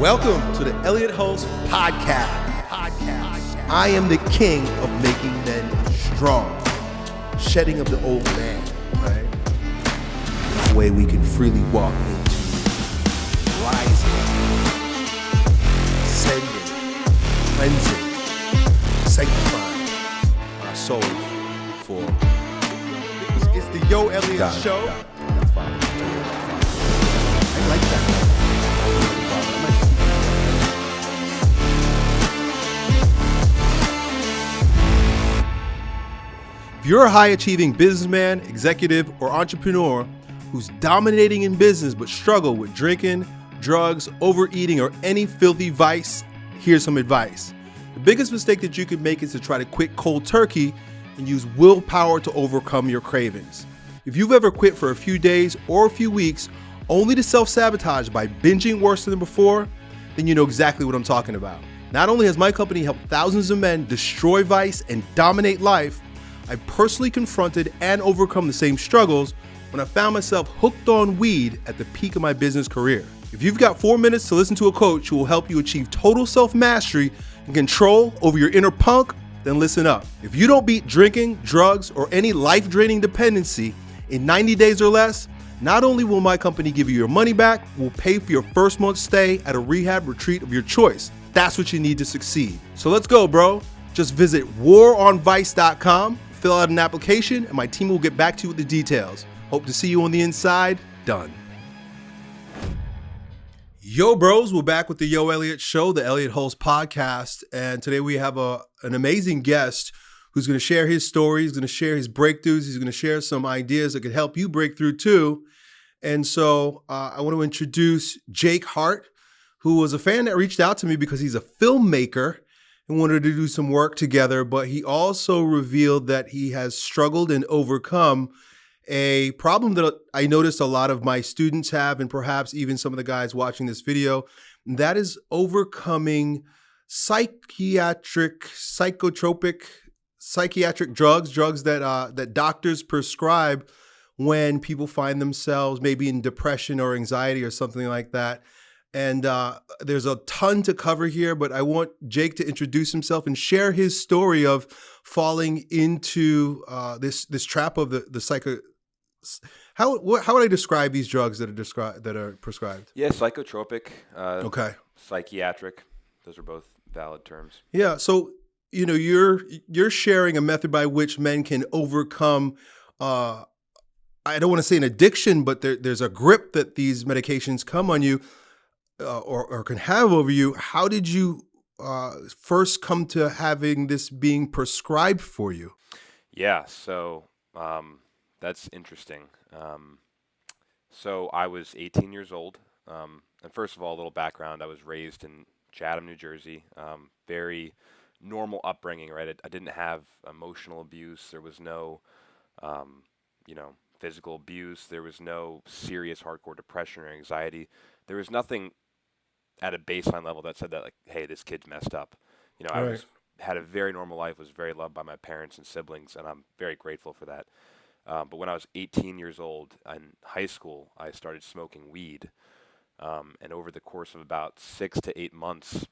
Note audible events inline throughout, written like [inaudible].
Welcome to the Elliott Hulse Podcast. Podcast. I am the king of making men strong, shedding of the old man, right? The way we can freely walk into rising, ascending, cleansing, sanctifying our souls for. It's, it's the Yo Elliott Got it, Show. got it. That's fine. I like that. You're a high achieving businessman, executive, or entrepreneur who's dominating in business but struggle with drinking, drugs, overeating, or any filthy vice, here's some advice. The biggest mistake that you could make is to try to quit cold turkey and use willpower to overcome your cravings. If you've ever quit for a few days or a few weeks only to self sabotage by binging worse than before, then you know exactly what I'm talking about. Not only has my company helped thousands of men destroy vice and dominate life, I personally confronted and overcome the same struggles when I found myself hooked on weed at the peak of my business career. If you've got four minutes to listen to a coach who will help you achieve total self mastery and control over your inner punk, then listen up. If you don't beat drinking, drugs, or any life draining dependency in 90 days or less, not only will my company give you your money back, we'll pay for your first month's stay at a rehab retreat of your choice. That's what you need to succeed. So let's go, bro. Just visit waronvice.com, fill out an application, and my team will get back to you with the details. Hope to see you on the inside. Done. Yo, bros, we're back with the Yo Elliott Show, the Elliott Hulse podcast. And today we have a, an amazing guest who's going to share his story. He's going to share his breakthroughs. He's going to share some ideas that could help you break through too. And so uh, I want to introduce Jake Hart, who was a fan that reached out to me because he's a filmmaker and wanted to do some work together. But he also revealed that he has struggled and overcome a problem that I noticed a lot of my students have, and perhaps even some of the guys watching this video. That is overcoming psychiatric, psychotropic, psychiatric drugs, drugs that uh, that doctors prescribe when people find themselves maybe in depression or anxiety or something like that. And uh, there's a ton to cover here, but I want Jake to introduce himself and share his story of falling into uh, this this trap of the the psycho. How what, how would I describe these drugs that are described that are prescribed? Yeah, psychotropic, uh, Okay. psychiatric. Those are both valid terms. Yeah. So you know you're you're sharing a method by which men can overcome. Uh, I don't want to say an addiction, but there, there's a grip that these medications come on you, uh, or or can have over you. How did you uh, first come to having this being prescribed for you? Yeah, so um, that's interesting. Um, so I was 18 years old. Um, and first of all, a little background I was raised in Chatham, New Jersey. Um, very normal upbringing, right? I, I didn't have emotional abuse. There was no, um, you know, physical abuse. There was no serious hardcore depression or anxiety. There was nothing at a baseline level that said that, like, hey, this kid's messed up. You know, I Right. was had a very normal life, was very loved by my parents and siblings, and I'm very grateful for that. Um, but when I was 18 years old in high school, I started smoking weed. Um, and over the course of about six to eight months,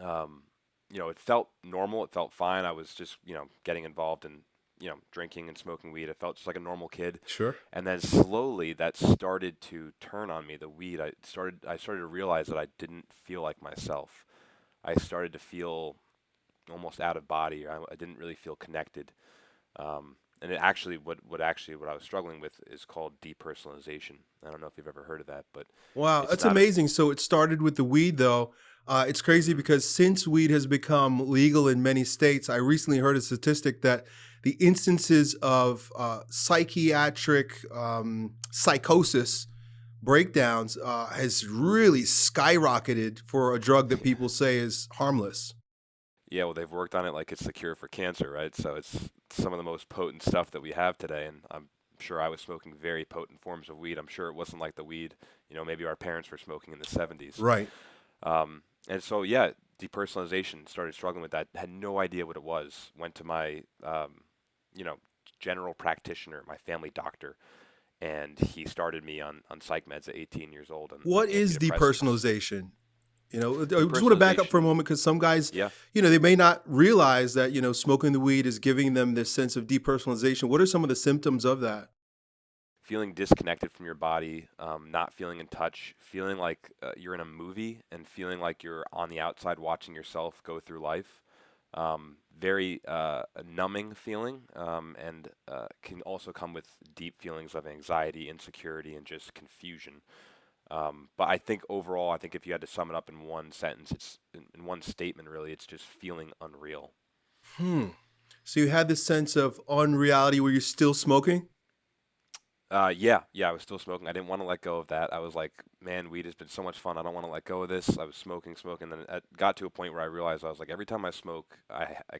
um, you know, it felt normal. It felt fine. I was just, you know, getting involved in, you know, drinking and smoking weed. I felt just like a normal kid. Sure. And then slowly that started to turn on me. The weed, I started, I started to realize that I didn't feel like myself. I started to feel almost out of body. I, I didn't really feel connected. Um, and it actually, what, what actually, what I was struggling with is called depersonalization. I don't know if you've ever heard of that, but Wow, It's that's amazing. So it started with the weed, though. Uh, it's crazy because since weed has become legal in many states, I recently heard a statistic that the instances of uh, psychiatric um, psychosis breakdowns uh, has really skyrocketed for a drug that people say is harmless. Yeah, well, they've worked on it like it's the cure for cancer, right? So it's some of the most potent stuff that we have today, and I'm sure I was smoking very potent forms of weed. I'm sure it wasn't like the weed, you know, maybe our parents were smoking in the 70s. Right. Um, and so, yeah, depersonalization started struggling with that. Had no idea what it was. Went to my, um, you know, general practitioner, my family doctor, and he started me on on psych meds at 18 years old. And What and depersonalization? You know, I just want to back up for a moment because some guys, Yeah. you know, they may not realize that you know smoking the weed is giving them this sense of depersonalization. What are some of the symptoms of that? feeling disconnected from your body, um, not feeling in touch, feeling like uh, you're in a movie, and feeling like you're on the outside watching yourself go through life. Um, very uh, numbing feeling, um, and uh, can also come with deep feelings of anxiety, insecurity, and just confusion. Um, but I think overall, I think if you had to sum it up in one sentence, it's in, in one statement really, it's just feeling unreal. Hmm. So you had this sense of unreality where you're still smoking. Uh, yeah, yeah, I was still smoking. I didn't want to let go of that. I was like, man, weed has been so much fun. I don't want to let go of this. I was smoking, smoking. and Then it got to a point where I realized I was like, every time I smoke, I, I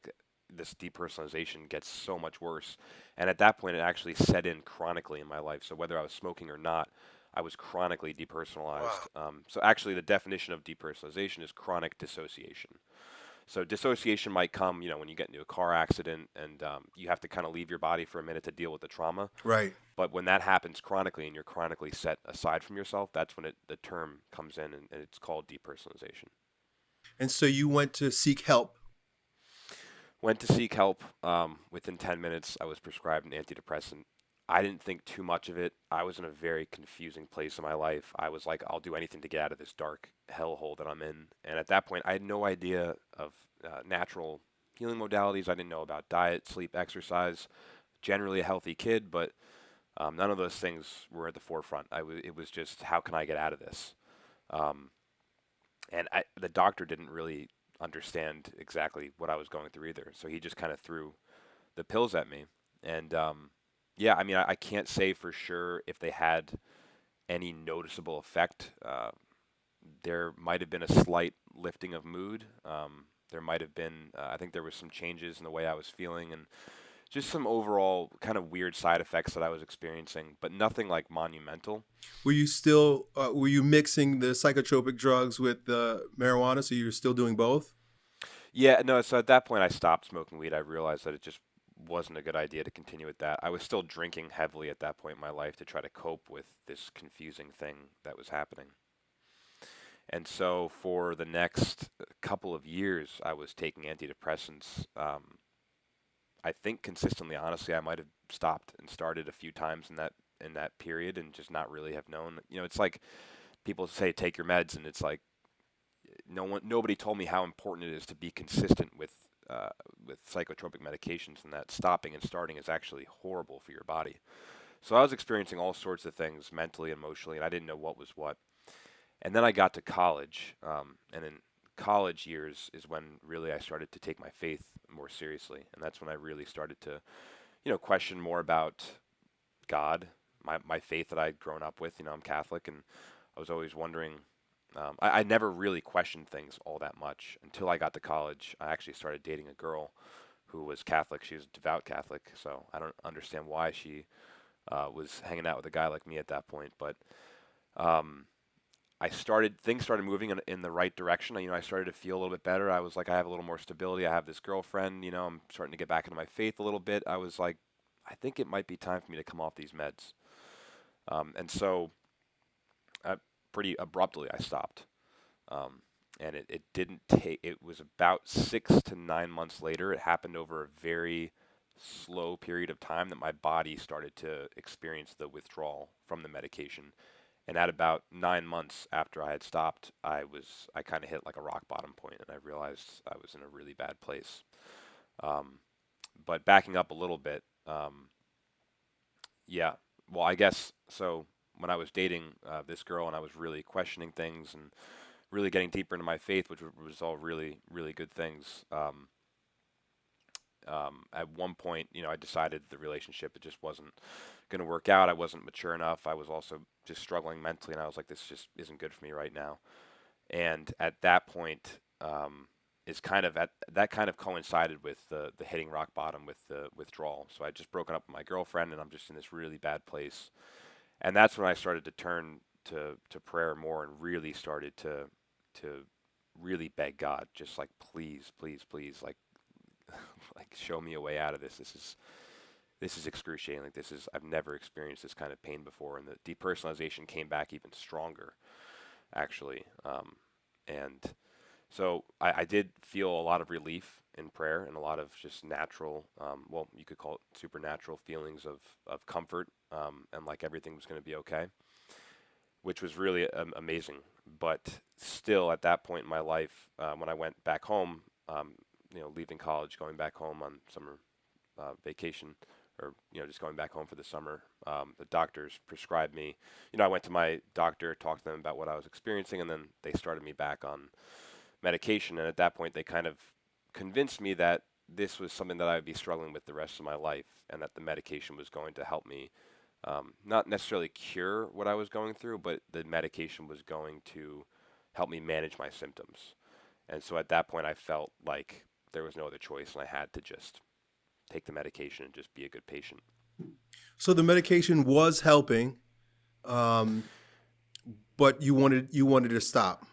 this depersonalization gets so much worse. And at that point, it actually set in chronically in my life. So whether I was smoking or not, I was chronically depersonalized. Um, so actually, the definition of depersonalization is chronic dissociation. So dissociation might come, you know, when you get into a car accident and um, you have to kind of leave your body for a minute to deal with the trauma. Right. But when that happens chronically and you're chronically set aside from yourself, that's when it, the term comes in and, and it's called depersonalization. And so you went to seek help. Went to seek help. Um, within 10 minutes, I was prescribed an antidepressant. I didn't think too much of it. I was in a very confusing place in my life. I was like, I'll do anything to get out of this dark hellhole that I'm in. And at that point, I had no idea of uh, natural healing modalities. I didn't know about diet, sleep, exercise. Generally a healthy kid, but um, none of those things were at the forefront. I w- it was just, how can I get out of this? Um, and I, the doctor didn't really understand exactly what I was going through either. So he just kind of threw the pills at me. And um, yeah, I mean, I, I can't say for sure if they had any noticeable effect. Uh, there might have been a slight lifting of mood. Um, there might have been, uh, I think there was some changes in the way I was feeling and just some overall kind of weird side effects that I was experiencing, but nothing like monumental. Were you still uh, were you mixing the psychotropic drugs with the marijuana? So you were still doing both. Yeah, no, so at that point I stopped smoking weed. I realized that it just wasn't a good idea to continue with that. I was still drinking heavily at that point in my life to try to cope with this confusing thing that was happening. And so for the next couple of years, I was taking antidepressants. Um, I think consistently, honestly, I might have stopped and started a few times in that in that period and just not really have known. You know, it's like people say take your meds, and it's like no one, nobody told me how important it is to be consistent with uh, with psychotropic medications, and that stopping and starting is actually horrible for your body. So I was experiencing all sorts of things mentally, emotionally, and I didn't know what was what. And then I got to college, um, and in college years is when really I started to take my faith more seriously, and that's when I really started to, you know, question more about God, my my faith that I'd grown up with. You know, I'm Catholic, and I was always wondering. Um, I, I never really questioned things all that much until I got to college. I actually started dating a girl who was Catholic. She was a devout Catholic, so I don't understand why she uh, was hanging out with a guy like me at that point. But um, I started things started moving in, in the right direction. You know, I started to feel a little bit better. I was like, I have a little more stability. I have this girlfriend. You know, I'm starting to get back into my faith a little bit. I was like, I think it might be time for me to come off these meds. Um, and so, pretty abruptly, I stopped. Um, and it, it didn't take. It was about six to nine months later. It happened over a very slow period of time that my body started to experience the withdrawal from the medication and at about nine months after I had stopped, I was I kind of hit like a rock bottom point, and I realized I was in a really bad place. Um, but backing up a little bit, um, yeah. Well, I guess so. When I was dating uh, this girl, and I was really questioning things and really getting deeper into my faith, which was all really really good things. Um, um, at one point, you know, I decided the relationship it just wasn't going to work out. I wasn't mature enough. I was also just struggling mentally, and I was like, this just isn't good for me right now. And at that point, um, is kind of at that kind of coincided with the the hitting rock bottom with the withdrawal. So I just broken up with my girlfriend, and I'm just in this really bad place. And that's when I started to turn to to prayer more, and really started to to really beg God, just like please, please, please, like [laughs] like show me a way out of this. This is this is excruciating. Like this is I've never experienced this kind of pain before, and the depersonalization came back even stronger, actually. Um, And so I, I did feel a lot of relief in prayer and a lot of just natural, um, well, you could call it supernatural feelings of, of comfort um, and like everything was going to be okay, which was really um, amazing. But still, at that point in my life, uh, when I went back home, um, you know, leaving college, going back home on summer uh, vacation, or you know, just going back home for the summer, um, the doctors prescribed me. You know, I went to my doctor, talked to them about what I was experiencing, and then they started me back on medication. And at that point, they kind of convinced me that this was something that I would be struggling with the rest of my life, and that the medication was going to help me, um, not necessarily cure what I was going through, but the medication was going to help me manage my symptoms. And so at that point, I felt like there was no other choice, and I had to just take the medication and just be a good patient. So the medication was helping, um, but you wanted you wanted to stop.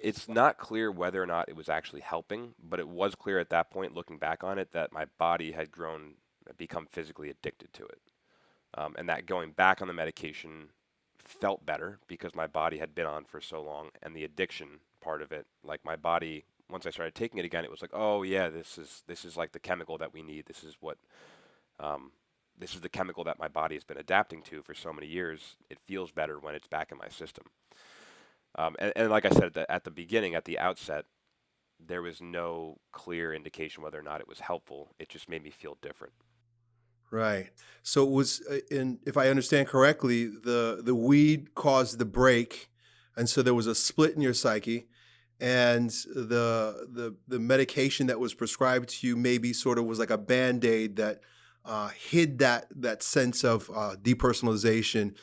It's not clear whether or not it was actually helping, but it was clear at that point, looking back on it, that my body had grown, become physically addicted to it, um, and that going back on the medication felt better because my body had been on for so long, and the addiction part of it, like my body once I started taking it again, it was like, oh yeah, this is this is like the chemical that we need. This is what um, this is the chemical that my body has been adapting to for so many years. It feels better when it's back in my system. Um, and, and, like I said at the, at the beginning, at the outset, there was no clear indication whether or not it was helpful. It just made me feel different. Right. So it was, and if I understand correctly, the the weed caused the break, and so there was a split in your psyche and the the the medication that was prescribed to you maybe sort of was like a band-aid that uh, hid that that sense of uh, depersonalization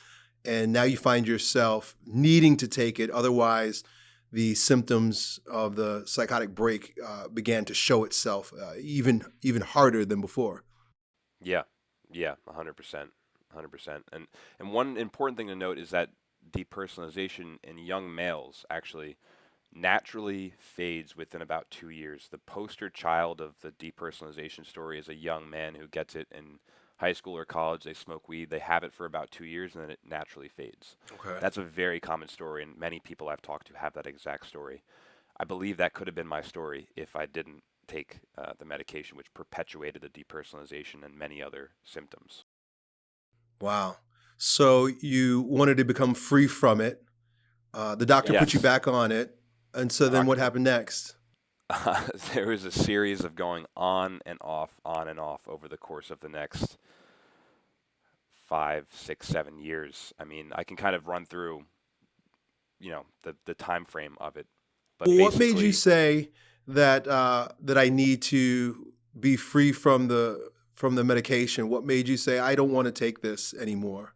and now you find yourself needing to take it. Otherwise the symptoms of the psychotic break uh, began to show itself uh, even even harder than before. Yeah. Yeah. 100% 100% and and one important thing to note is that depersonalization in young males actually naturally fades within about two years. The poster child of the depersonalization story is a young man who gets it in high school or college. They smoke weed, they have it for about two years, and then it naturally fades. Okay. That's a very common story, and many people I've talked to have that exact story. I believe that could have been my story if I didn't take uh, the medication, which perpetuated the depersonalization and many other symptoms. Wow. So you wanted to become free from it. Uh, the doctor yes. put you back on it. And so then what happened next? Uh, [laughs] there was a series of going on and off, on and off over the course of the next five, six, seven years. I mean, I can kind of run through, you know, the the time frame of it. But well, what made you say that uh, that I need to be free from the from the medication? What made you say I don't want to take this anymore?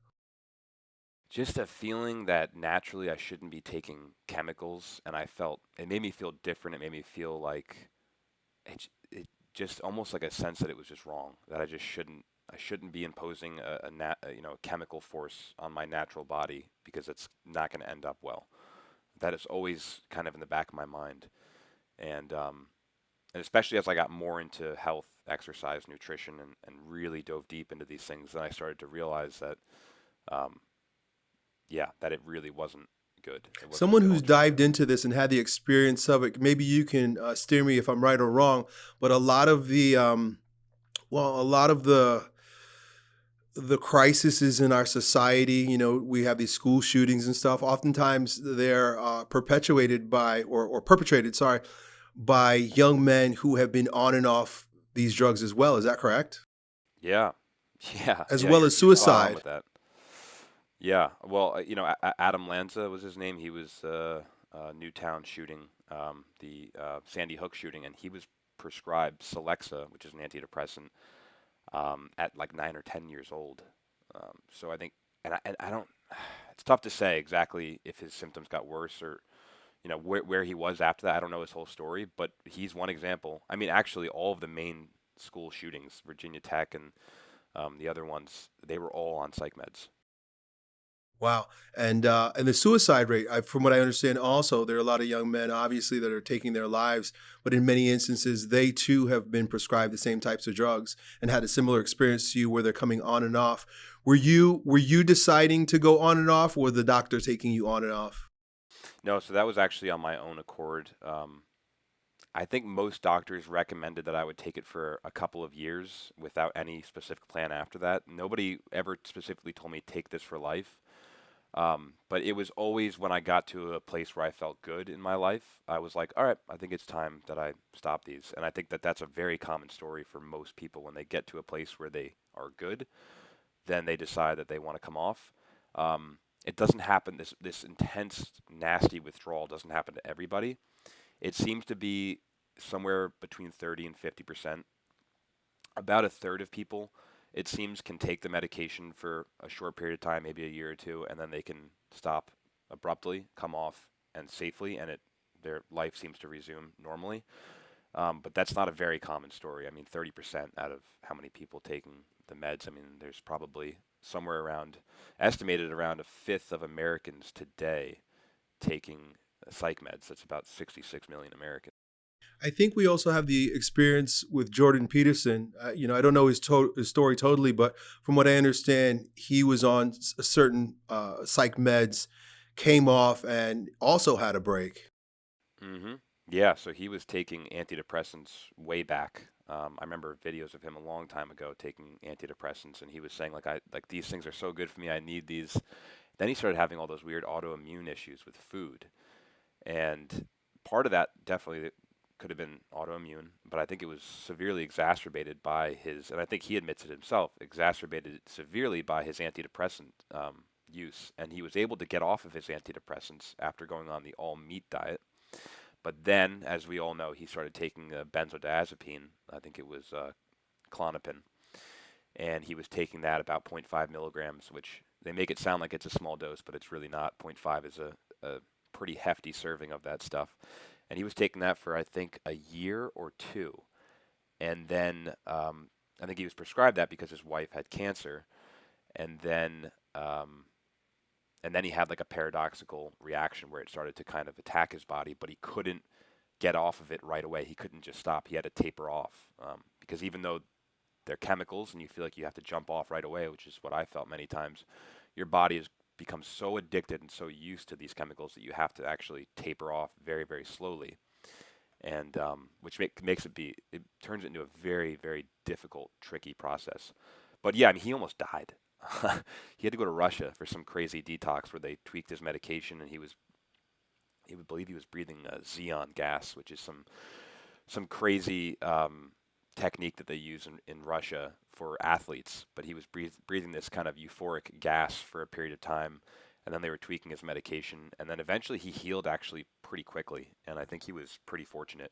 Just a feeling that naturally I shouldn't be taking chemicals, and I felt it made me feel different. It made me feel like it, it just almost like a sense that it was just wrong. That I just shouldn't I shouldn't be imposing a, a, nat, a you know a chemical force on my natural body because it's not going to end up well. That is always kind of in the back of my mind, and um, and especially as I got more into health, exercise, nutrition, and, and really dove deep into these things, then I started to realize that um, yeah, that it really wasn't good. Wasn't Someone who's dived into this and had the experience of it, maybe you can uh, steer me if I'm right or wrong. But a lot of the, um, well, a lot of the the crises in our society, you know, we have these school shootings and stuff. Oftentimes, they're uh, perpetuated by or, or perpetrated, sorry, by young men who have been on and off these drugs as well. Is that correct? Yeah, [laughs] yeah. As yeah, well as suicide. Yeah, well, uh, you know, a- Adam Lanza was his name. He was uh, uh, Newtown shooting, um, the uh, Sandy Hook shooting, and he was prescribed Celexa, which is an antidepressant, um, at like nine or ten years old. Um, so I think, and I, and I don't, [sighs] it's tough to say exactly if his symptoms got worse or, you know, where where he was after that. I don't know his whole story, but he's one example. I mean, actually, all of the main school shootings, Virginia Tech and um, the other ones, they were all on psych meds. Wow, and uh, and the suicide rate, I, from what I understand, also there are a lot of young men, obviously, that are taking their lives, but in many instances, they too have been prescribed the same types of drugs and had a similar experience to you, where they're coming on and off. Were you were you deciding to go on and off, or the doctor taking you on and off? No, so that was actually on my own accord. Um, I think most doctors recommended that I would take it for a couple of years without any specific plan after that. Nobody ever specifically told me take this for life. Um, but it was always when I got to a place where I felt good in my life, I was like, all right, I think it's time that I stop these. And I think that that's a very common story for most people when they get to a place where they are good, then they decide that they want to come off. Um, it doesn't happen. This this intense, nasty withdrawal doesn't happen to everybody. It seems to be somewhere between 30 and 50 percent. About a third of people it seems, can take the medication for a short period of time, maybe a year or two, and then they can stop abruptly, come off, and safely, and it their life seems to resume normally. Um, but that's not a very common story. I mean, 30% out of how many people taking the meds, I mean, there's probably somewhere around, estimated around a fifth of Americans today taking psych meds. That's about 66 million Americans. I think we also have the experience with Jordan Peterson. Uh, you know, I don't know his, to- his, story totally, but from what I understand, he was on a certain uh, psych meds, came off, and also had a break. Mm-hmm. Yeah, so he was taking antidepressants way back. Um, I remember videos of him a long time ago taking antidepressants, and he was saying like, "I like these things are so good for me. I need these." Then he started having all those weird autoimmune issues with food, and part of that definitely could have been autoimmune, but I think it was severely exacerbated by his, and I think he admits it himself, exacerbated severely by his antidepressant um, use. And he was able to get off of his antidepressants after going on the all meat diet. But then, as we all know, he started taking uh, benzodiazepine. I think it was uh, Klonopin. And he was taking that about 0.5 milligrams, which they make it sound like it's a small dose, but it's really not. 0.5 is a, a pretty hefty serving of that stuff and he was taking that for I think a year or two, and then um, I think he was prescribed that because his wife had cancer, and then um, and then he had like a paradoxical reaction where it started to kind of attack his body, but he couldn't get off of it right away. He couldn't just stop. He had to taper off um, because even though they're chemicals and you feel like you have to jump off right away, which is what I felt many times, your body is become so addicted and so used to these chemicals that you have to actually taper off very, very slowly. And um, which make, makes it be, it turns it into a very, very difficult, tricky process. But yeah, I mean, he almost died. [laughs] he had to go to Russia for some crazy detox where they tweaked his medication and he was, he would believe he was breathing a xenon gas, which is some, some crazy um, technique that they use in, in Russia for athletes, but he was breath- breathing this kind of euphoric gas for a period of time, and then they were tweaking his medication, and then eventually he healed actually pretty quickly, and I think he was pretty fortunate.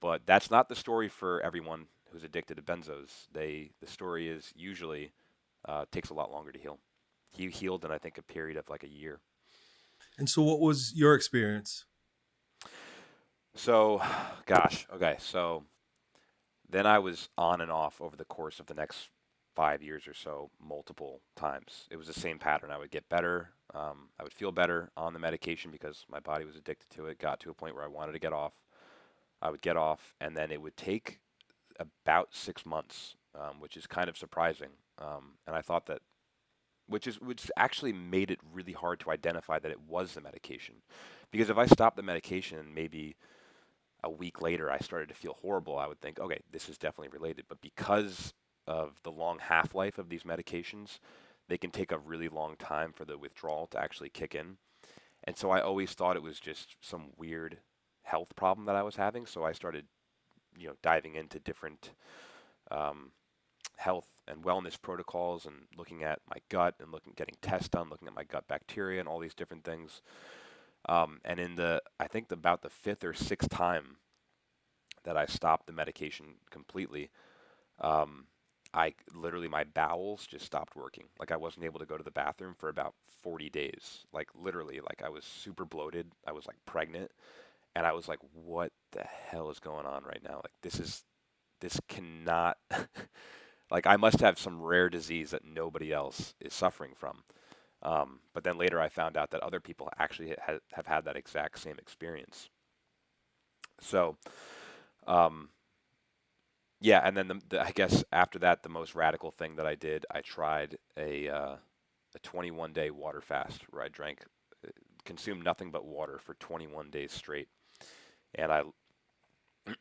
But that's not the story for everyone who's addicted to benzos. They the story is usually uh, takes a lot longer to heal. He healed in I think a period of like a year. And so, what was your experience? So, gosh, okay, so then I was on and off over the course of the next five years or so, multiple times. It was the same pattern. I would get better. Um, I would feel better on the medication because my body was addicted to it. Got to a point where I wanted to get off. I would get off, and then it would take about six months, um, which is kind of surprising. Um, and I thought that, which is which actually made it really hard to identify that it was the medication, because if I stopped the medication, maybe a week later I started to feel horrible, I would think, okay, this is definitely related. But because of the long half life of these medications, they can take a really long time for the withdrawal to actually kick in. And so I always thought it was just some weird health problem that I was having. So I started, you know, diving into different um, health and wellness protocols and looking at my gut and looking, getting tests done, looking at my gut bacteria and all these different things. Um, and in the, I think about the fifth or sixth time that I stopped the medication completely, um, I literally my bowels just stopped working. Like I wasn't able to go to the bathroom for about 40 days. Like literally, like I was super bloated. I was like pregnant, and I was like, "What the hell is going on right now? Like this is, this cannot." [laughs] like I must have some rare disease that nobody else is suffering from. Um, but then later I found out that other people actually ha- have had that exact same experience. So, um, yeah, and then the, the, I guess after that, the most radical thing that I did, I tried a uh, a 21 day water fast where I drank uh, consumed nothing but water for 21 days straight. And I,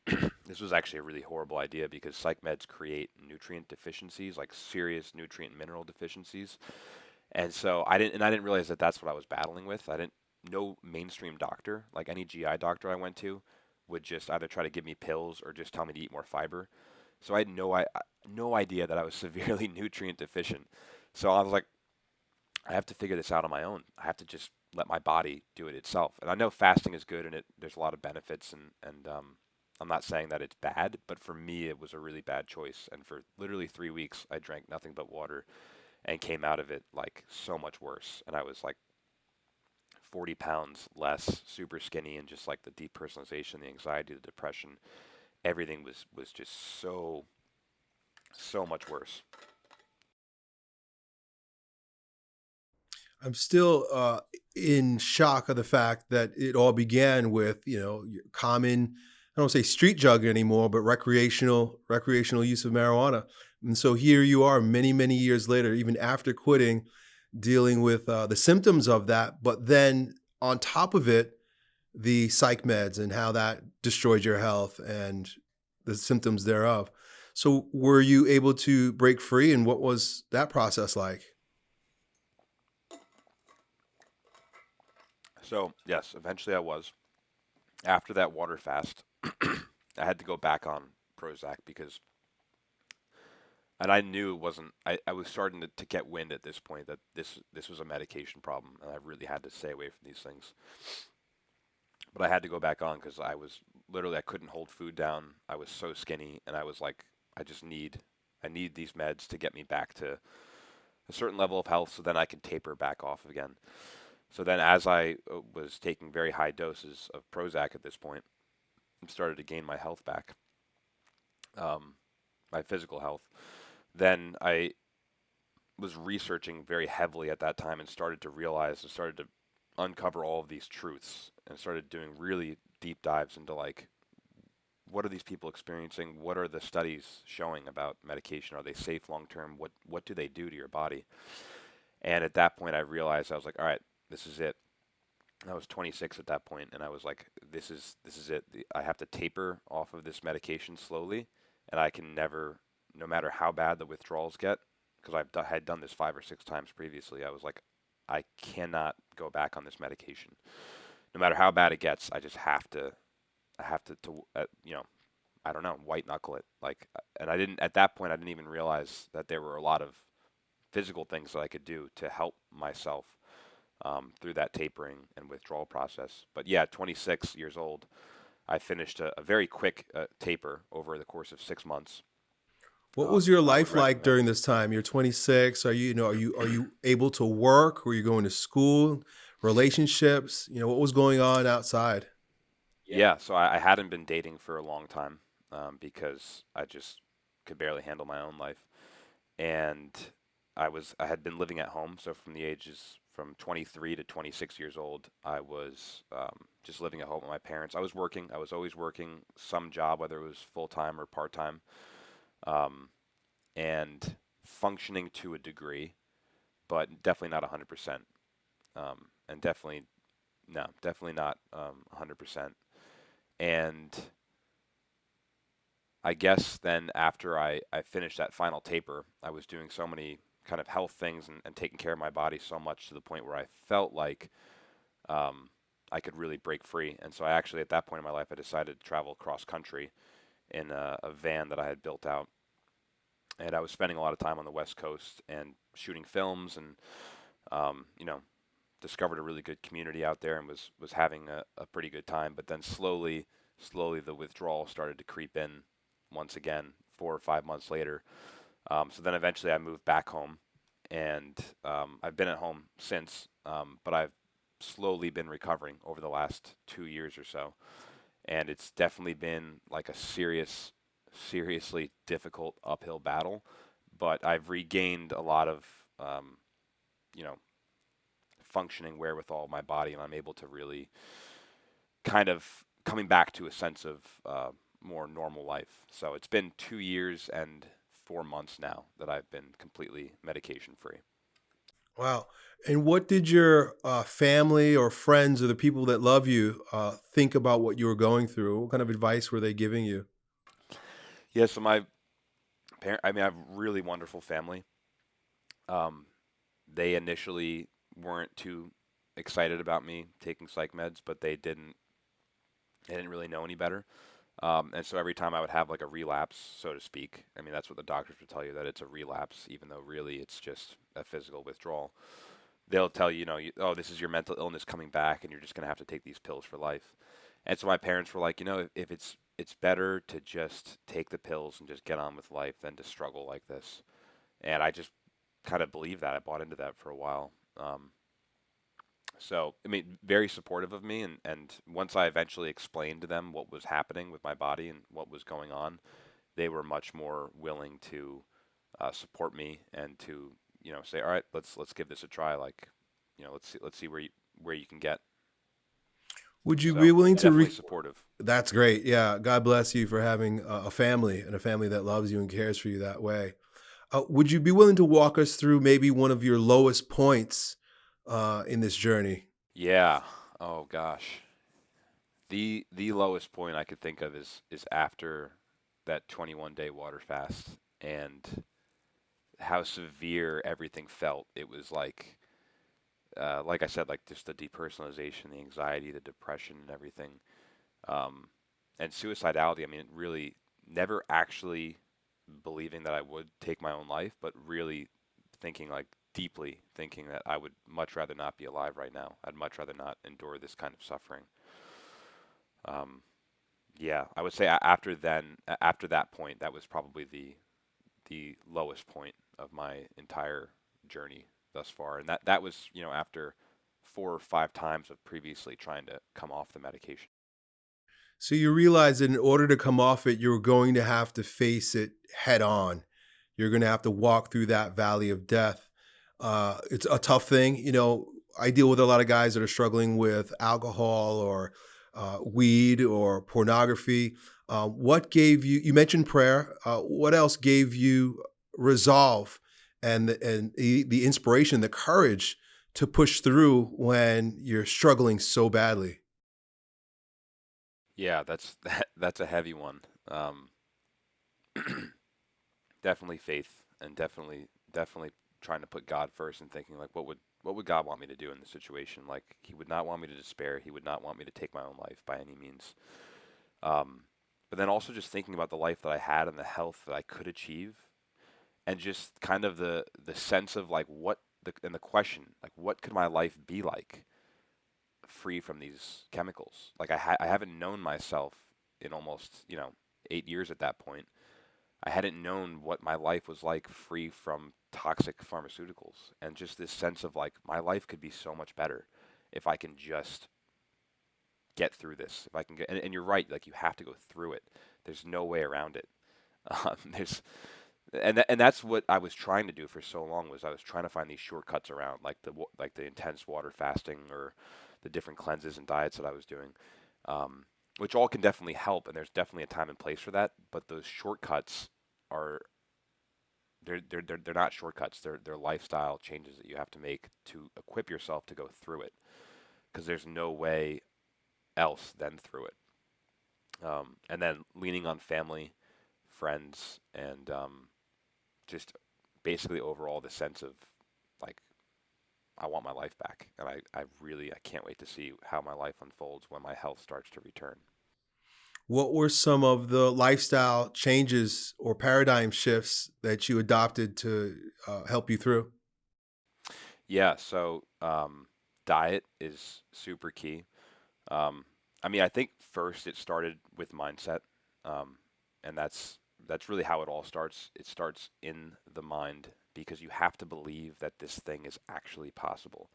[clears throat] this was actually a really horrible idea because psych meds create nutrient deficiencies, like serious nutrient mineral deficiencies. And so I didn't, and I didn't realize that that's what I was battling with. I didn't, no mainstream doctor, like any GI doctor I went to, would just either try to give me pills or just tell me to eat more fiber. So I had no, I, no idea that I was [laughs] severely nutrient deficient. So I was like, I have to figure this out on my own. I have to just let my body do it itself. And I know fasting is good and it there's a lot of benefits and and um, I'm not saying that it's bad, but for me it was a really bad choice. And for literally three weeks, I drank nothing but water, and came out of it like so much worse. And I was like 40 pounds less, super skinny, and just like the depersonalization, the anxiety, the depression, everything was was just so so much worse. I'm still uh, in shock of the fact that it all began with you know common I don't say street drug anymore, but recreational recreational use of marijuana. And so here you are, many many years later, even after quitting, dealing with uh, the symptoms of that. But then on top of it, the psych meds and how that destroyed your health and the symptoms thereof. So were you able to break free, and what was that process like? So yes, eventually I was. After that water fast, [clears throat] I had to go back on Prozac because, and I knew it wasn't. I, I was starting to, to get wind at this point that this this was a medication problem, and I really had to stay away from these things. But I had to go back on because I was literally I couldn't hold food down. I was so skinny, and I was like, I just need I need these meds to get me back to a certain level of health, so then I can taper back off again. So then, as I uh, was taking very high doses of Prozac at this point, I started to gain my health back, um, my physical health. Then I was researching very heavily at that time and started to realize and started to uncover all of these truths and started doing really deep dives into like what are these people experiencing what are the studies showing about medication are they safe long term what what do they do to your body and at that point i realized i was like all right this is it. I was 26 at that point, and I was like, this is this is it. I have to taper off of this medication slowly, and I can never, no matter how bad the withdrawals get, because d- had done this five or six times previously. I was like, I cannot go back on this medication, no matter how bad it gets. I just have to, I have to, to uh, you know, I don't know, white knuckle it. Like, uh, and I didn't at that point. I didn't even realize that there were a lot of physical things that I could do to help myself um, through that tapering and withdrawal process. But yeah, 26 years old, I finished a, a very quick uh, taper over the course of six months. What was your life like during this time? You're 26. Are you, you know, are you are you able to work? Were you going to school? Relationships? You know, what was going on outside? Yeah, so I, I hadn't been dating for a long time um, because I just could barely handle my own life, and I was I had been living at home. So from the ages from 23 to 26 years old, I was um, just living at home with my parents. I was working. I was always working some job, whether it was full time or part time, um, and functioning to a degree, but definitely not 100%. Um, and definitely, no, definitely not 100%. Um, and I guess then after I, I finished that final taper, I was doing so many kind of health things and, and taking care of my body so much to the point where I felt like um, I could really break free. And so I actually, at that point in my life, I decided to travel cross country in a, a van that I had built out. And I was spending a lot of time on the West Coast and shooting films and, um, you know, discovered a really good community out there and was, was having a, a pretty good time. But then slowly, slowly the withdrawal started to creep in once again, four or five months later. Um, so then eventually I moved back home, and um, I've been at home since, um, but I've slowly been recovering over the last two years or so. And it's definitely been like a serious, seriously difficult uphill battle, but I've regained a lot of, um, you know, functioning wherewithal of my body, and I'm able to really kind of coming back to a sense of uh, more normal life. So it's been two years and four months now that I've been completely medication free. Wow. And what did your uh, family or friends or the people that love you uh, think about what you were going through? What kind of advice were they giving you? Yeah, so my parent, I mean, I have a really wonderful family. Um, they initially weren't too excited about me taking psych meds, but they didn't they didn't really know any better. Um, and so every time I would have like a relapse, so to speak, I mean that's what the doctors would tell you that it's a relapse, even though really it's just a physical withdrawal. They'll tell you, you know, you, oh, this is your mental illness coming back, and you're just gonna have to take these pills for life. And so my parents were like, you know, if, if it's it's better to just take the pills and just get on with life than to struggle like this. And I just kind of believed that. I bought into that for a while. Um, so, I mean, very supportive of me. And, and once I eventually explained to them what was happening with my body and what was going on, they were much more willing to uh, support me and to, you know, say, all right, let's let's give this a try. Like, you know, let's see let's see where you where you can get. Would you So be willing to re- supportive. That's great. Yeah. God bless you for having a a family and a family that loves you and cares for you that way. Uh, would you be willing to walk us through maybe one of your lowest points uh, in this journey? Yeah. Oh gosh. The the lowest point I could think of is is after that 21 day water fast and how severe everything felt. It was like uh, like I said, like just the depersonalization, the anxiety, the depression, and everything, um, and suicidality. I mean, really never actually believing that I would take my own life, but really thinking like deeply thinking that I would much rather not be alive right now. I'd much rather not endure this kind of suffering. Um, yeah, I would say after then, after that point, that was probably the the lowest point of my entire journey thus far, and that that was you know after four or five times of previously trying to come off the medication. So you realize that in order to come off it, you're going to have to face it head on. You're going to have to walk through that valley of death. Uh, it's a tough thing. You know, I deal with a lot of guys that are struggling with alcohol or uh, weed or pornography. Uh, what gave you, you mentioned prayer. Uh, what else gave you resolve and, and the, the inspiration, the courage to push through when you're struggling so badly? Yeah, that's [laughs] that, that's a heavy one. Um, [clears throat] definitely faith, and definitely definitely trying to put God first and thinking like, what would what would God want me to do in this situation? Like, He would not want me to despair. He would not want me to take my own life by any means. Um, but then also just thinking about the life that I had and the health that I could achieve, and just kind of the the sense of like what the and the question like what could my life be like free from these chemicals? Like I ha- I haven't known myself in almost you know eight years at that point. I hadn't known what my life was like free from toxic pharmaceuticals, and just this sense of like my life could be so much better if I can just get through this. If I can get and, and you're right, like you have to go through it. There's no way around it. [laughs] Um, there's and tha- and that's what I was trying to do for so long was I was trying to find these shortcuts around like the like the intense water fasting or the different cleanses and diets that I was doing, um, which all can definitely help and there's definitely a time and place for that. But those shortcuts are they're they're they're, they're not shortcuts. They're they're lifestyle changes that you have to make to equip yourself to go through it because there's no way else than through it. Um, and then leaning on family, friends, and um, just basically overall the sense of like I want my life back, and I, I really I can't wait to see how my life unfolds when my health starts to return. What were some of the lifestyle changes or paradigm shifts that you adopted to uh, help you through? Yeah, so um, diet is super key. Um, I mean, I think first it started with mindset, um, and that's that's really how it all starts. It starts in the mind because you have to believe that this thing is actually possible.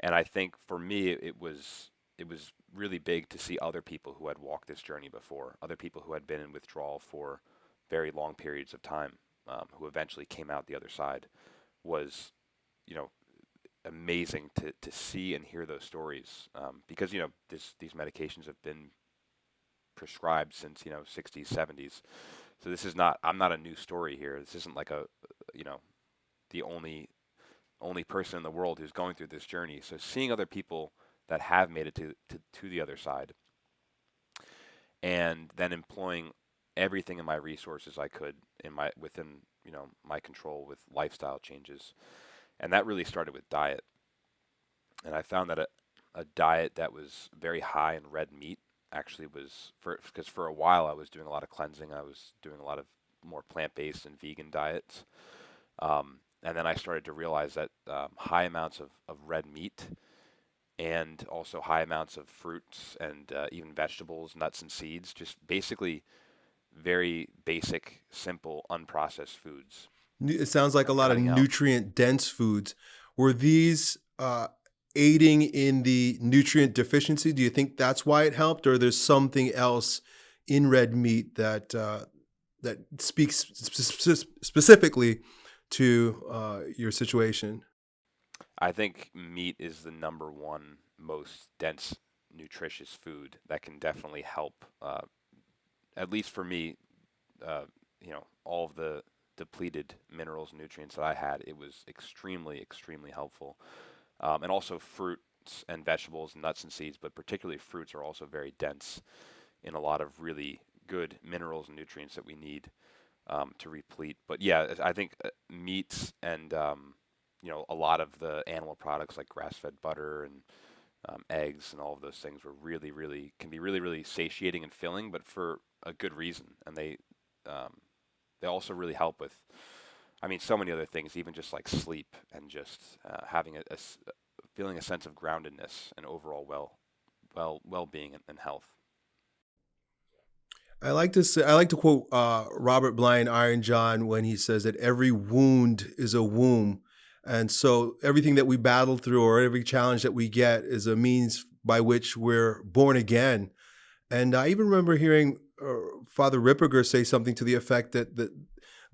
And I think for me, it was it was really big to see other people who had walked this journey before, other people who had been in withdrawal for very long periods of time, um, who eventually came out the other side. Was you know amazing to, to see and hear those stories um, because you know this, these medications have been prescribed since you know 60s 70s so this is not i'm not a new story here this isn't like a you know the only only person in the world who's going through this journey. So seeing other people that have made it to, to, to the other side and then employing everything in my resources I could in my within you know my control with lifestyle changes, and that really started with diet. And I found that a, a diet that was very high in red meat actually was for because for a while I was doing a lot of cleansing. I was doing a lot of more plant-based and vegan diets, um, and then I started to realize that um, high amounts of, of red meat and also high amounts of fruits and uh, even vegetables, nuts and seeds, just basically very basic, simple, unprocessed foods. It sounds like a lot of nutrient dense foods. Were these uh, aiding in the nutrient deficiency? Do you think that's why it helped, or there's something else in red meat that uh, that speaks sp specifically to uh, your situation? I think meat is the number one most dense, nutritious food that can definitely help uh, at least for me, uh, you know, all of the depleted minerals and nutrients that I had, it was extremely, extremely helpful. Um, and also fruits and vegetables, and nuts and seeds, but particularly fruits are also very dense in a lot of really good minerals and nutrients that we need um, to replete. But yeah, I think uh, meats and um, you know a lot of the animal products like grass-fed butter and um, eggs and all of those things were really, really can be really, really satiating and filling, but for a good reason, and they um, they also really help with. I mean, so many other things, even just like sleep and just uh, having a, a, feeling a sense of groundedness and overall well, well, well-being and, and health. I like to say, I like to quote uh, Robert Bly and Iron John when he says that every wound is a womb, and so everything that we battle through or every challenge that we get is a means by which we're born again. And I even remember hearing Father Ripperger say something to the effect that, that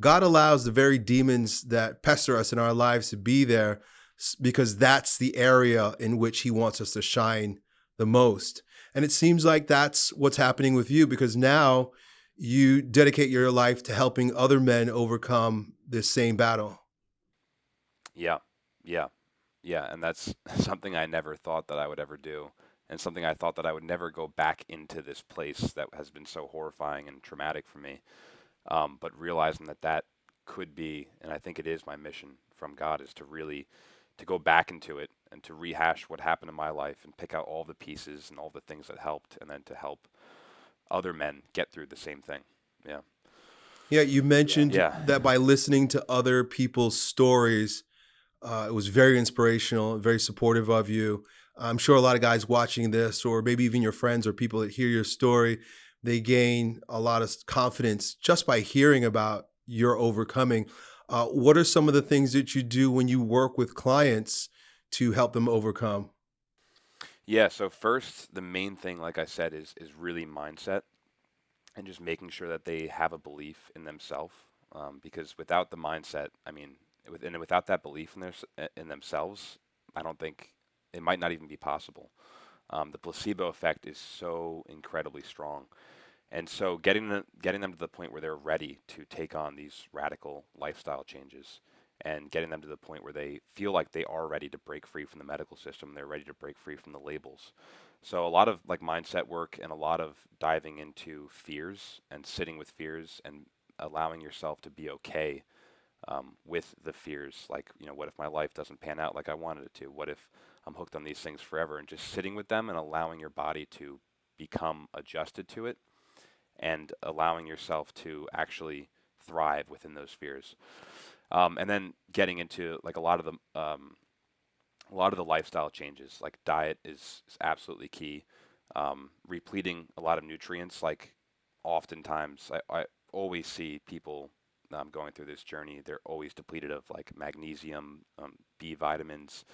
God allows the very demons that pester us in our lives to be there because that's the area in which he wants us to shine the most. And it seems like that's what's happening with you because now you dedicate your life to helping other men overcome this same battle. Yeah, yeah, yeah. And that's [laughs] something I never thought that I would ever do and something I thought that I would never go back into this place that has been so horrifying and traumatic for me. Um, but realizing that that could be, and I think it is my mission from God, is to really to go back into it and to rehash what happened in my life and pick out all the pieces and all the things that helped, and then to help other men get through the same thing. Yeah. Yeah, you mentioned yeah. that by listening to other people's stories, uh, it was very inspirational, very supportive of you. I'm sure a lot of guys watching this, or maybe even your friends or people that hear your story, they gain a lot of confidence just by hearing about your overcoming. Uh, what are some of the things that you do when you work with clients to help them overcome? Yeah. So first, the main thing, like I said, is is really mindset, and just making sure that they have a belief in themselves. Um, because without the mindset, I mean, with, and without that belief in their in themselves, I don't think it might not even be possible. Um, the placebo effect is so incredibly strong. And so getting them, getting them to the point where they're ready to take on these radical lifestyle changes and getting them to the point where they feel like they are ready to break free from the medical system, they're ready to break free from the labels. So a lot of like mindset work and a lot of diving into fears and sitting with fears and allowing yourself to be okay um, with the fears. Like, you know, what if my life doesn't pan out like I wanted it to? What if I'm hooked on these things forever, and just sitting with them and allowing your body to become adjusted to it and allowing yourself to actually thrive within those fears. Um, and then getting into like a lot of the um, a lot of the lifestyle changes, like diet is, is absolutely key. Um, repleting a lot of nutrients, like oftentimes I, I always see people um, going through this journey, they're always depleted of like magnesium, um, B vitamins,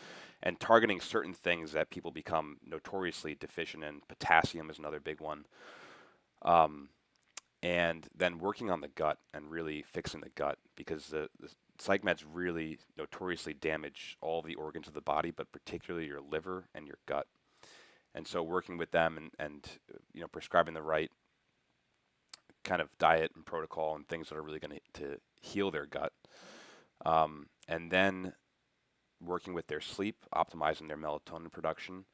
and targeting certain things that people become notoriously deficient in. Potassium is another big one. Um, and then working on the gut and really fixing the gut because the, the psych meds really notoriously damage all the organs of the body, but particularly your liver and your gut. And so working with them and, and you know prescribing the right kind of diet and protocol and things that are really going to heal their gut. Um, and then working with their sleep, optimizing their melatonin production,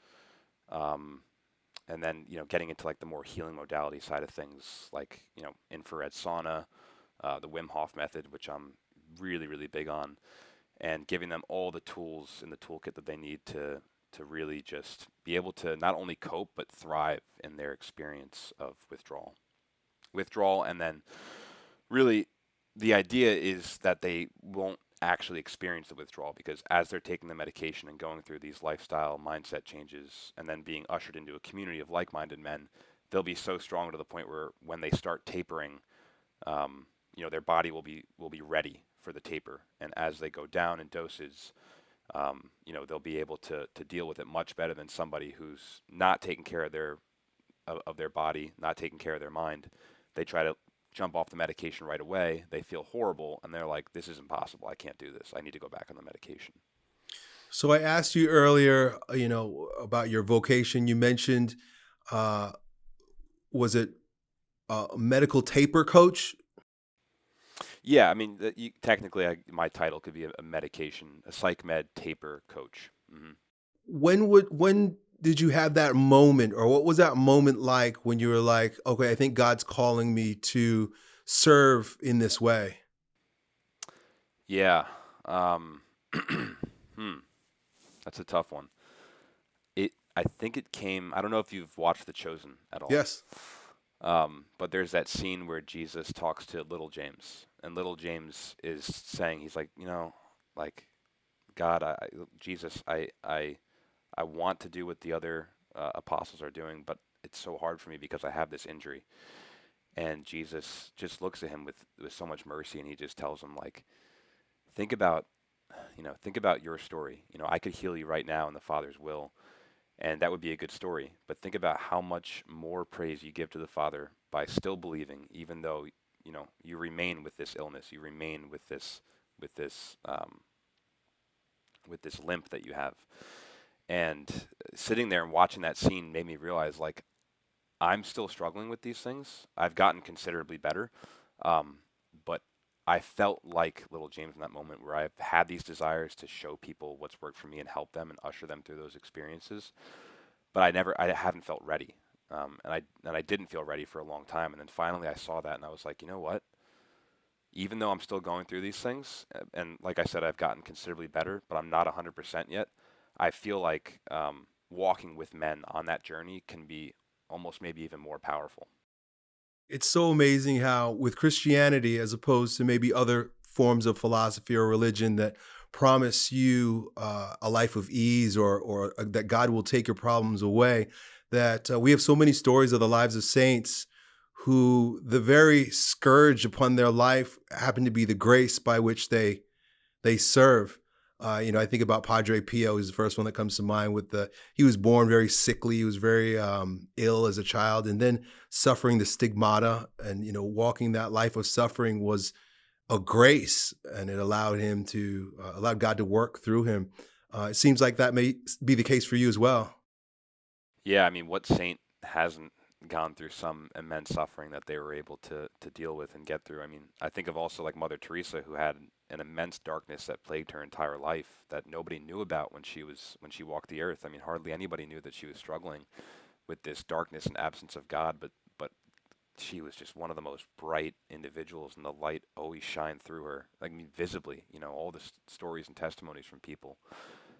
um, and then you know getting into like the more healing modality side of things, like you know infrared sauna, uh, the Wim Hof method, which I'm really really big on, and giving them all the tools in the toolkit that they need to to really just be able to not only cope but thrive in their experience of withdrawal, withdrawal, and then really the idea is that they won't actually experience the withdrawal because as they're taking the medication and going through these lifestyle mindset changes and then being ushered into a community of like-minded men, they'll be so strong to the point where when they start tapering, um, you know, their body will be will be ready for the taper, and as they go down in doses, um, you know, they'll be able to to deal with it much better than somebody who's not taking care of their of, of their body, not taking care of their mind. They try to jump off the medication right away, they feel horrible and they're like, this is impossible. I can't do this. I need to go back on the medication. So I asked you earlier, uh, you know, about your vocation. You mentioned, uh, was it a medical taper coach? Yeah, I mean, you, technically, I, my title could be a, a, medication, a psych med taper coach. Mm-hmm. When would when did you have that moment or what was that moment like when you were like okay i think god's calling me to serve in this way yeah um, [clears throat] hmm. that's a tough one. It i think it came i don't know if you've watched the chosen at all. Yes. Um, but there's that scene where jesus talks to little james and little james is saying he's like you know like god I, jesus i i I want to do what the other uh, apostles are doing, but it's so hard for me because I have this injury. And Jesus just looks at him with, with so much mercy and he just tells him like, think about, you know, think about your story. You know, I could heal you right now in the Father's will, and that would be a good story. But think about how much more praise you give to the Father by still believing, even though, you know, you remain with this illness, you remain with this, with this, um, with this limp that you have. And sitting there and watching that scene made me realize like I'm still struggling with these things. I've gotten considerably better. Um, but I felt like little James in that moment where I've had these desires to show people what's worked for me and help them and usher them through those experiences. But I never, I haven't felt ready. Um, and I, and I didn't feel ready for a long time. And then finally I saw that and I was like, you know what? Even though I'm still going through these things, and like I said, I've gotten considerably better, but I'm not 100% yet. I feel like um, walking with men on that journey can be almost maybe even more powerful. It's so amazing how, with Christianity, as opposed to maybe other forms of philosophy or religion that promise you uh, a life of ease or, or uh, that God will take your problems away, that uh, we have so many stories of the lives of saints who the very scourge upon their life happened to be the grace by which they they serve. Uh, you know, I think about Padre Pio. He's the first one that comes to mind. With the he was born very sickly. He was very um, ill as a child, and then suffering the stigmata and you know walking that life of suffering was a grace, and it allowed him to uh, allowed God to work through him. Uh, it seems like that may be the case for you as well. Yeah, I mean, what saint hasn't gone through some immense suffering that they were able to to deal with and get through? I mean, I think of also like Mother Teresa, who had an immense darkness that plagued her entire life that nobody knew about when she was when she walked the earth. I mean, hardly anybody knew that she was struggling with this darkness and absence of God, but but she was just one of the most bright individuals, and the light always shined through her, like I mean, visibly. You know, all the st- stories and testimonies from people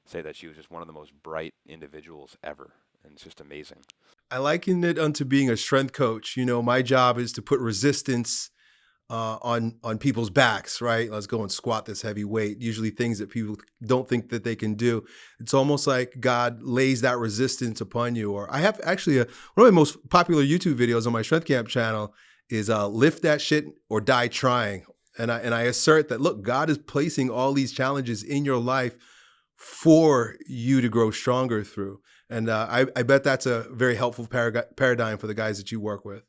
say that she was just one of the most bright individuals ever, and it's just amazing. I liken it unto being a strength coach. You know, my job is to put resistance uh, on on people's backs, right? Let's go and squat this heavy weight. Usually things that people don't think that they can do. It's almost like God lays that resistance upon you. Or I have actually a, one of my most popular YouTube videos on my Strength Camp channel is uh, lift that shit or die trying. And I and I assert that look, God is placing all these challenges in your life for you to grow stronger through. And uh, I, I bet that's a very helpful paradigm for the guys that you work with.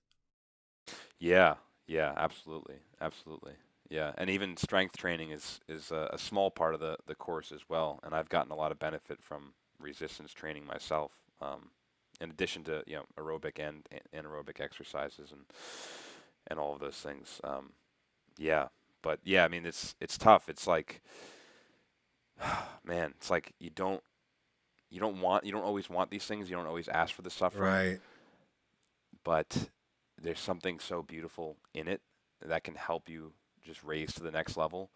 Yeah, yeah, absolutely, absolutely. Yeah, and even strength training is is a, a, small part of the the course as well. And I've gotten a lot of benefit from resistance training myself. Um, in addition to you know aerobic and, anaerobic exercises and and all of those things. Um, yeah, but yeah, I mean it's it's tough. It's like [sighs] man, it's like you don't you don't want you don't always want these things. You don't always ask for the suffering. Right. But there's something so beautiful in it that can help you just raise to the next level.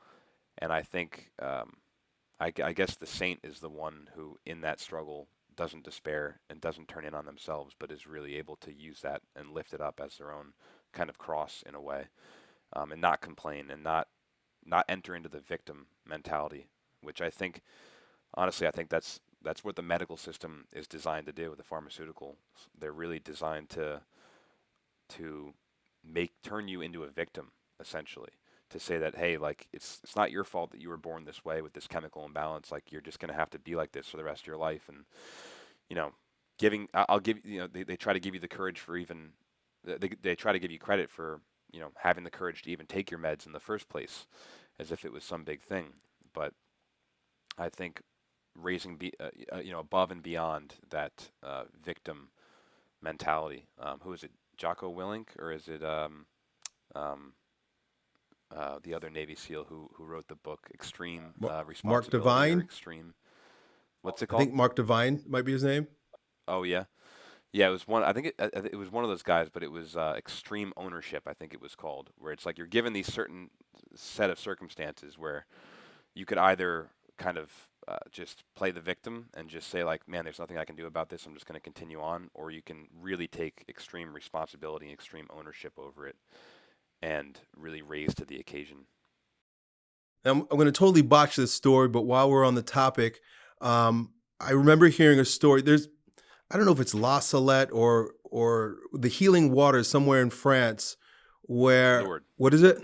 And I think um, I, I guess the saint is the one who, in that struggle, doesn't despair and doesn't turn in on themselves, but is really able to use that and lift it up as their own kind of cross in a way, um, and not complain and not not enter into the victim mentality, which I think, honestly, I think that's that's what the medical system is designed to do. With the pharmaceutical, they're really designed to to make turn you into a victim essentially to say that hey like it's it's not your fault that you were born this way with this chemical imbalance like you're just going to have to be like this for the rest of your life and you know giving I'll give you know they, they try to give you the courage for even they, they try to give you credit for you know having the courage to even take your meds in the first place as if it was some big thing but I think raising be, uh, uh, you know above and beyond that uh, victim mentality um, who is it Jocko Willink or is it um, um, uh, the other Navy SEAL who who wrote the book Extreme uh, Responsibility Mark Divine. Extreme. What's it called? I think Mark Divine might be his name. oh yeah, yeah. It was one. I think it, uh, it was one of those guys, but it was uh, Extreme Ownership. I think it was called, where it's like you're given these certain set of circumstances where you could either kind of uh, just play the victim and just say like, man, there's nothing I can do about this. I'm just going to continue on, or you can really take extreme responsibility and extreme ownership over it, and really raise to the occasion. I'm, I'm going to totally botch this story, but while we're on the topic, um, I remember hearing a story. There's, I don't know if it's La Salette or or the Healing Waters somewhere in France, where what is it?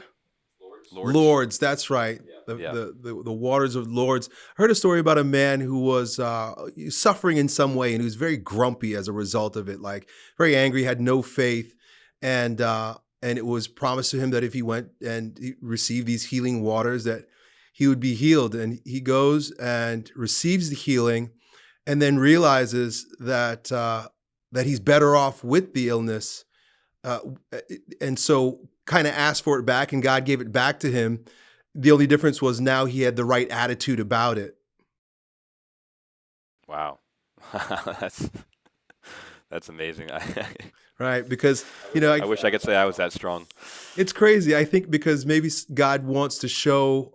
Lourdes. Lourdes, that's right. The, Yeah. the, the the waters of Lourdes. I heard a story about a man who was uh, suffering in some way, and he was very grumpy as a result of it. Like very angry, had no faith, and uh, and it was promised to him that if he went and he received these healing waters, that he would be healed. And he goes and receives the healing, and then realizes that uh, that he's better off with the illness, uh, and so kind of asked for it back, and God gave it back to him. The only difference was now he had the right attitude about it. Wow, [laughs] that's that's amazing. [laughs] Right, because you know, I wish I could say I was that strong. it's crazy. I think because maybe God wants to show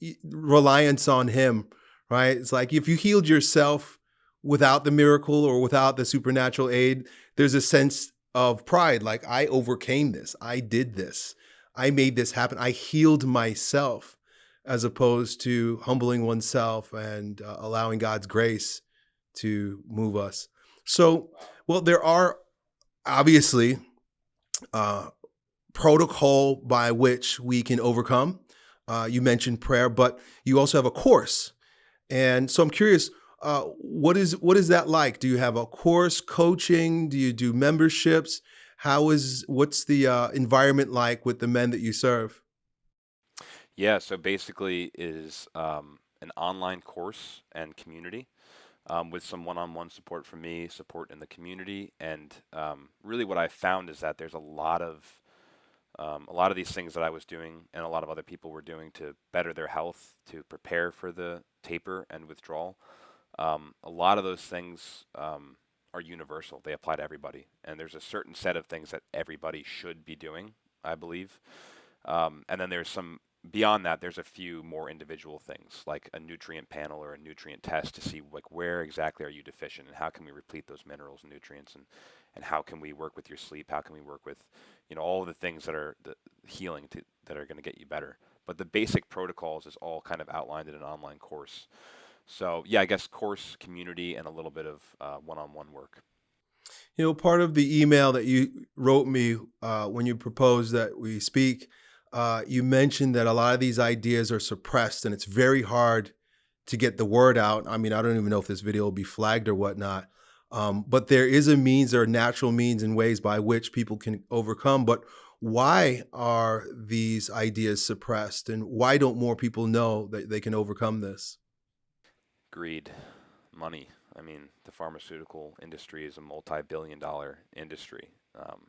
uh, reliance on Him. Right? It's like if you healed yourself without the miracle or without the supernatural aid, there's a sense of pride. Like I overcame this. I did this. I made this happen. I healed myself, as opposed to humbling oneself and uh, allowing God's grace to move us. So, well, there are obviously uh, protocol by which we can overcome. Uh, you mentioned prayer, but you also have a course, and so I'm curious. Uh, what is what is that like? Do you have a course coaching? Do you do memberships? How is what's the uh, environment like with the men that you serve? Yeah, so basically is um, an online course and community um, with some one-on-one support from me, support in the community, and um, really what I found is that there's a lot of um, a lot of these things that I was doing and a lot of other people were doing to better their health, to prepare for the taper and withdrawal. Um, a lot of those things um, are universal; they apply to everybody, and there's a certain set of things that everybody should be doing, I believe. Um, and then there's some beyond that. There's a few more individual things like a nutrient panel or a nutrient test to see like where exactly are you deficient and how can we replete those minerals and nutrients and and how can we work with your sleep? How can we work with you know all the things that are the healing to, that are going to get you better. But the basic protocols is all kind of outlined in an online course. So yeah, I guess course, community, and a little bit of uh, one-on-one work. You know, part of the email that you wrote me uh, when you proposed that we speak, uh, you mentioned that a lot of these ideas are suppressed and it's very hard to get the word out. I mean, I don't even know if this video will be flagged or whatnot. Um, but there is a means, there are natural means and ways by which people can overcome. But why are these ideas suppressed and why don't more people know that they can overcome this? Greed, money. I mean, the pharmaceutical industry is a multi-billion-dollar industry, um,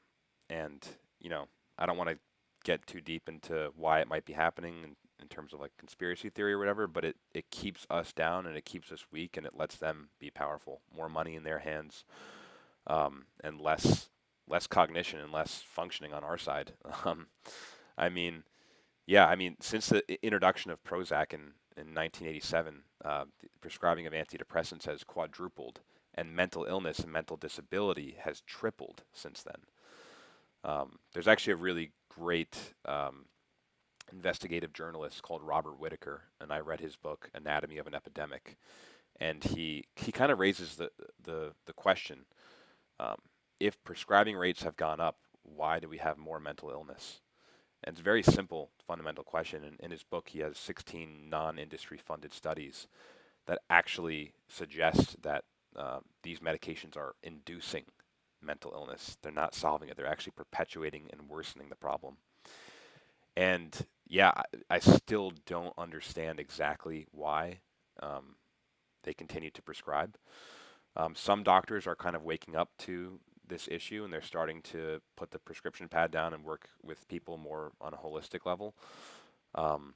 and you know, I don't want to get too deep into why it might be happening and in terms of like conspiracy theory or whatever, but it, it keeps us down and it keeps us weak and it lets them be powerful. More money in their hands, um, and less less cognition and less functioning on our side. [laughs] Um, I mean, yeah, I mean, since the introduction of Prozac in, in 1987, uh, prescribing of antidepressants has quadrupled, and mental illness and mental disability has tripled since then. Um, there's actually a really great um, investigative journalist called Robert Whitaker, and I read his book Anatomy of an Epidemic, and he he kind of raises the the the question: um, if prescribing rates have gone up, why do we have more mental illness? And it's a very simple, fundamental question. And in his book, he has 16 non-industry funded studies that actually suggest that uh, these medications are inducing mental illness. They're not solving it. They're actually perpetuating and worsening the problem. And yeah, I, I still don't understand exactly why um, they continue to prescribe. Um, some doctors are kind of waking up to this issue and they're starting to put the prescription pad down and work with people more on a holistic level. Um,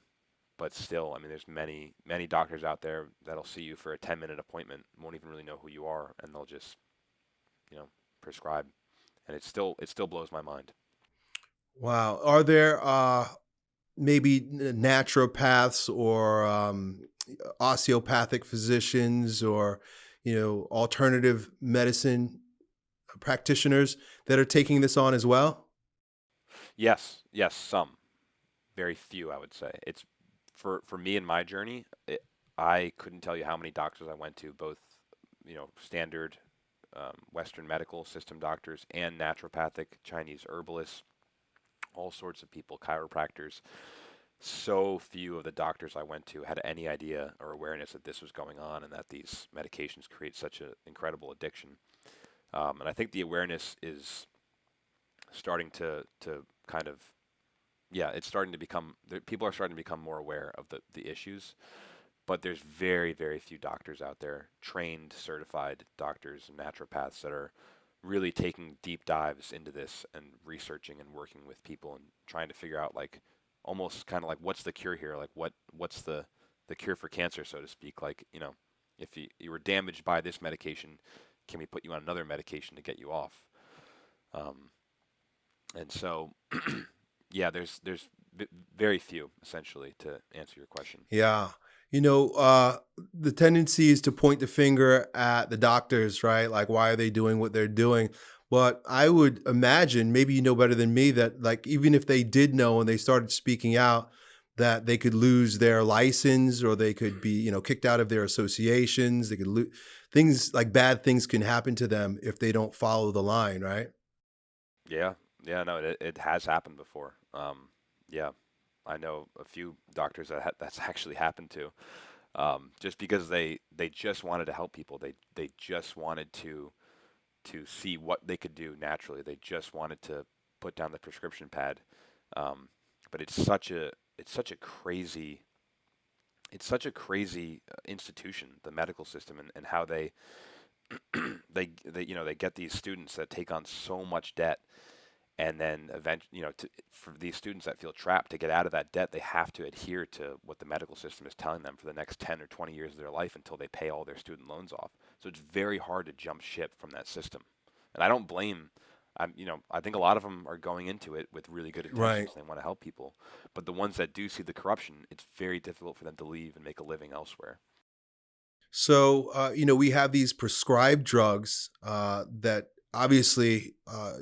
but still, I mean, there's many, many doctors out there that'll see you for a 10 minute appointment, won't even really know who you are, and they'll just, you know, prescribe. And it still, it still blows my mind. Wow. Are there uh, maybe naturopaths or um, osteopathic physicians or, you know, alternative medicine practitioners that are taking this on as well? Yes, yes, some. Very few, I would say. It's for for me in my journey. It, I couldn't tell you how many doctors I went to, both you know standard um, Western medical system doctors and naturopathic Chinese herbalists, all sorts of people, chiropractors. So few of the doctors I went to had any idea or awareness that this was going on and that these medications create such an incredible addiction. Um, and I think the awareness is starting to to kind of yeah, it's starting to become people are starting to become more aware of the the issues. But there's very very few doctors out there, trained, certified doctors and naturopaths that are really taking deep dives into this and researching and working with people and trying to figure out like almost kind of like what's the cure here like what what's the the cure for cancer so to speak like you know if you, you were damaged by this medication can we put you on another medication to get you off? Um, and so, [clears throat] yeah, there's there's very few essentially to answer your question. Yeah. You know, uh, the tendency is to point the finger at the doctors, right? Like, why are they doing what they're doing? But I would imagine, maybe you know better than me, that like even if they did know and they started speaking out, that they could lose their license or they could be, you know, kicked out of their associations. They could lose things like bad things can happen to them if they don't follow the line, right? Yeah, yeah, no, it it has happened before. Um, yeah, I know a few doctors that ha that's [laughs] actually happened to, um, just because they they just wanted to help people. They they just wanted to to see what they could do naturally. They just wanted to put down the prescription pad. Um, but it's such a it's such a crazy it's such a crazy uh, institution, the medical system, and, and how they, [clears throat] they, they, you know, they get these students that take on so much debt, and then event, you know, to, for these students that feel trapped to get out of that debt, they have to adhere to what the medical system is telling them for the next 10 or 20 years of their life until they pay all their student loans off. So it's very hard to jump ship from that system, and I don't blame I'm, you know, I think a lot of them are going into it with really good intentions. Right. They want to help people, but the ones that do see the corruption, it's very difficult for them to leave and make a living elsewhere. So, uh, you know, we have these prescribed drugs uh, that obviously, uh,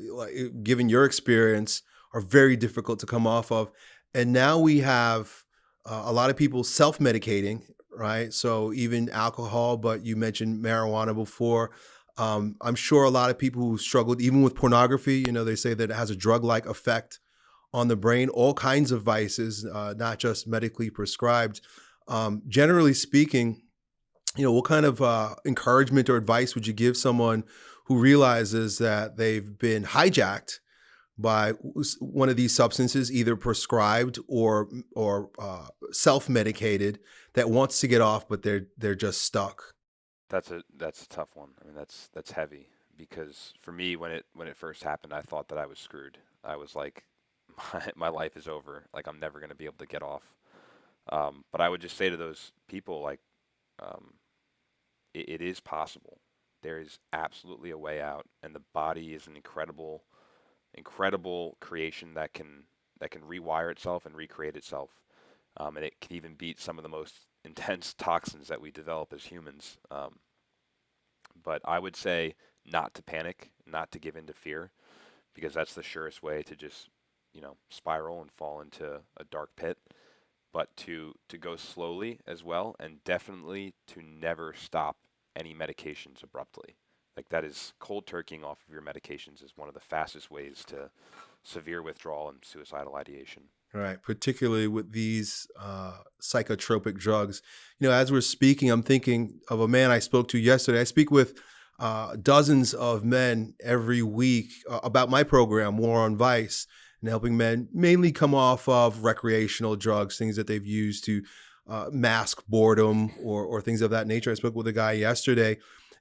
given your experience, are very difficult to come off of, and now we have uh, a lot of people self-medicating, right? So even alcohol, but you mentioned marijuana before. Um, I'm sure a lot of people who struggled, even with pornography, you know, they say that it has a drug-like effect on the brain, all kinds of vices, uh, not just medically prescribed. Um, generally speaking, you know, what kind of uh, encouragement or advice would you give someone who realizes that they've been hijacked by one of these substances, either prescribed or or uh, self-medicated, that wants to get off, but they're they're just stuck? That's a that's a tough one. I mean, that's that's heavy because for me, when it when it first happened, I thought that I was screwed. I was like, [laughs] my my life is over. Like I'm never gonna be able to get off. Um, but I would just say to those people, like, um, it, it is possible. There is absolutely a way out, and the body is an incredible, incredible creation that can that can rewire itself and recreate itself, um, and it can even beat some of the most intense toxins that we develop as humans. Um, but I would say not to panic, not to give in to fear, because that's the surest way to just, you know, spiral and fall into a dark pit. But to to go slowly as well, and definitely to never stop any medications abruptly. Like that is cold turkeying off of your medications is one of the fastest ways to severe withdrawal and suicidal ideation. Right, particularly with these uh, psychotropic drugs. You know, as we're speaking, I'm thinking of a man I spoke to yesterday. I speak with uh, dozens of men every week uh, about my program, War on Vice, and helping men mainly come off of recreational drugs, things that they've used to uh, mask boredom or, or things of that nature. I spoke with a guy yesterday,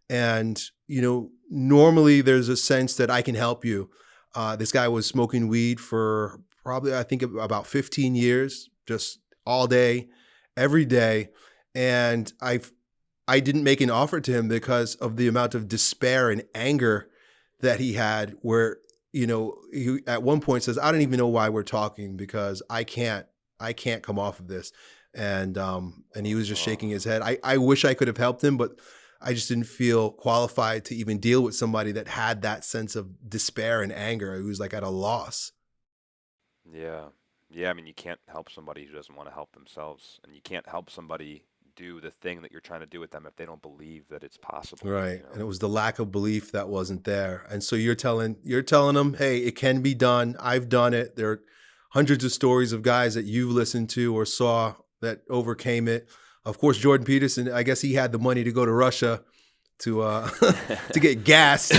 and you know, normally there's a sense that I can help you. Uh, this guy was smoking weed for probably, I think, about 15 years, just all day, every day, and I, I didn't make an offer to him because of the amount of despair and anger that he had. Where you know, he at one point says, "I don't even know why we're talking because I can't, I can't come off of this." and um, and he was just shaking his head. I, I wish I could have helped him, but I just didn't feel qualified to even deal with somebody that had that sense of despair and anger. He was like at a loss. Yeah, yeah. I mean, you can't help somebody who doesn't want to help themselves, and you can't help somebody do the thing that you're trying to do with them if they don't believe that it's possible. Right. You know? And it was the lack of belief that wasn't there. And so you're telling you're telling them, hey, it can be done. I've done it. There are hundreds of stories of guys that you've listened to or saw that overcame it. Of course, Jordan Peterson. I guess he had the money to go to Russia to uh, [laughs] to get [laughs] gas.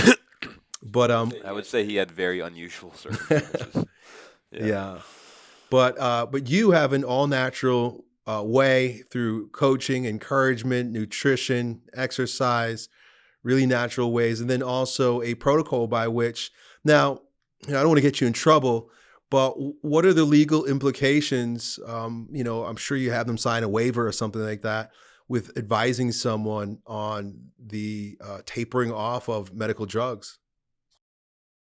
but um, I would say he had very unusual [laughs] circumstances. Yeah. yeah. But uh, but you have an all natural uh, way through coaching, encouragement, nutrition, exercise, really natural ways, and then also a protocol by which now you know, I don't want to get you in trouble, but what are the legal implications? Um, you know, I'm sure you have them sign a waiver or something like that with advising someone on the uh, tapering off of medical drugs.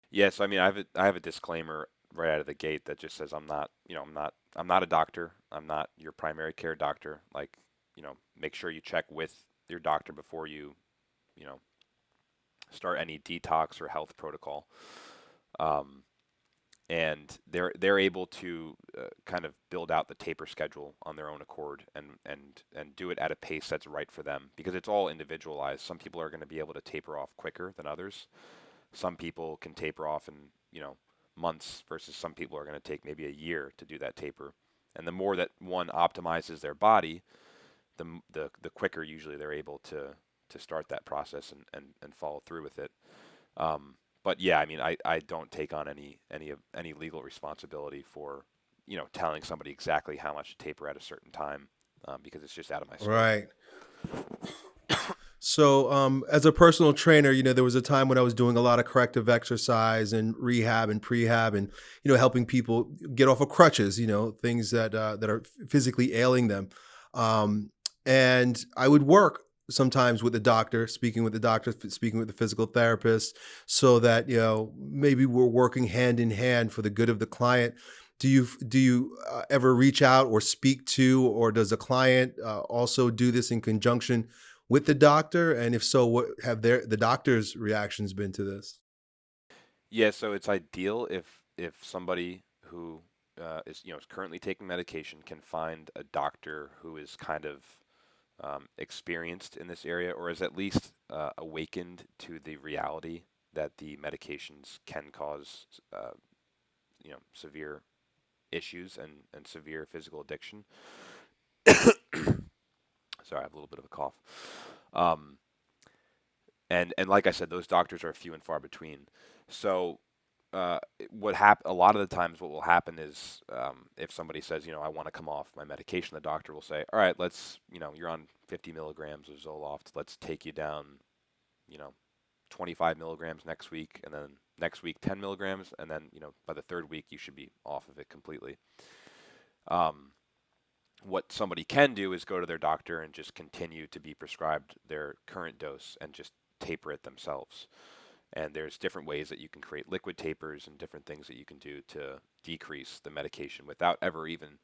Yes, I mean, I have a, I have a disclaimer right out of the gate that just says I'm not, you know, I'm not, I'm not a doctor. I'm not your primary care doctor. Like, you know, make sure you check with your doctor before you, you know, start any detox or health protocol. Um, and they're they're able to uh, kind of build out the taper schedule on their own accord and and and do it at a pace that's right for them because it's all individualized. Some people are going to be able to taper off quicker than others. Some people can taper off in you know months versus some people are going to take maybe a year to do that taper. And the more that one optimizes their body, the the the quicker usually they're able to to start that process and and, and follow through with it. Um, but yeah, I mean, I, I don't take on any any of any legal responsibility for you know telling somebody exactly how much to taper at a certain time um, because it's just out of my scope. Right. So, um, as a personal trainer, you know, there was a time when I was doing a lot of corrective exercise and rehab and prehab, and you know, helping people get off of crutches. You know, things that uh, that are physically ailing them. Um, and I would work sometimes with the doctor, speaking with the doctor, speaking with the physical therapist, so that you know maybe we're working hand in hand for the good of the client. Do you do you uh, ever reach out or speak to, or does the client uh, also do this in conjunction with the doctor? And if so, what have their the doctor's reactions been to this? Yeah, so it's ideal if if somebody who uh, is you know is currently taking medication can find a doctor who is kind of um, experienced in this area or is at least uh, awakened to the reality that the medications can cause uh, you know severe issues and, and severe physical addiction. Sorry, I have a little bit of a cough. Um, and and like I said, those doctors are few and far between. So uh, what hap- a lot of the times what will happen is um, if somebody says, you know, I want to come off my medication, the doctor will say, all right, let's, you know, you're on 50 milligrams of Zoloft. Let's take you down, you know, 25 milligrams next week, and then next week 10 milligrams, and then, you know, by the third week you should be off of it completely. Um, what somebody can do is go to their doctor and just continue to be prescribed their current dose and just taper it themselves. And there's different ways that you can create liquid tapers and different things that you can do to decrease the medication without ever even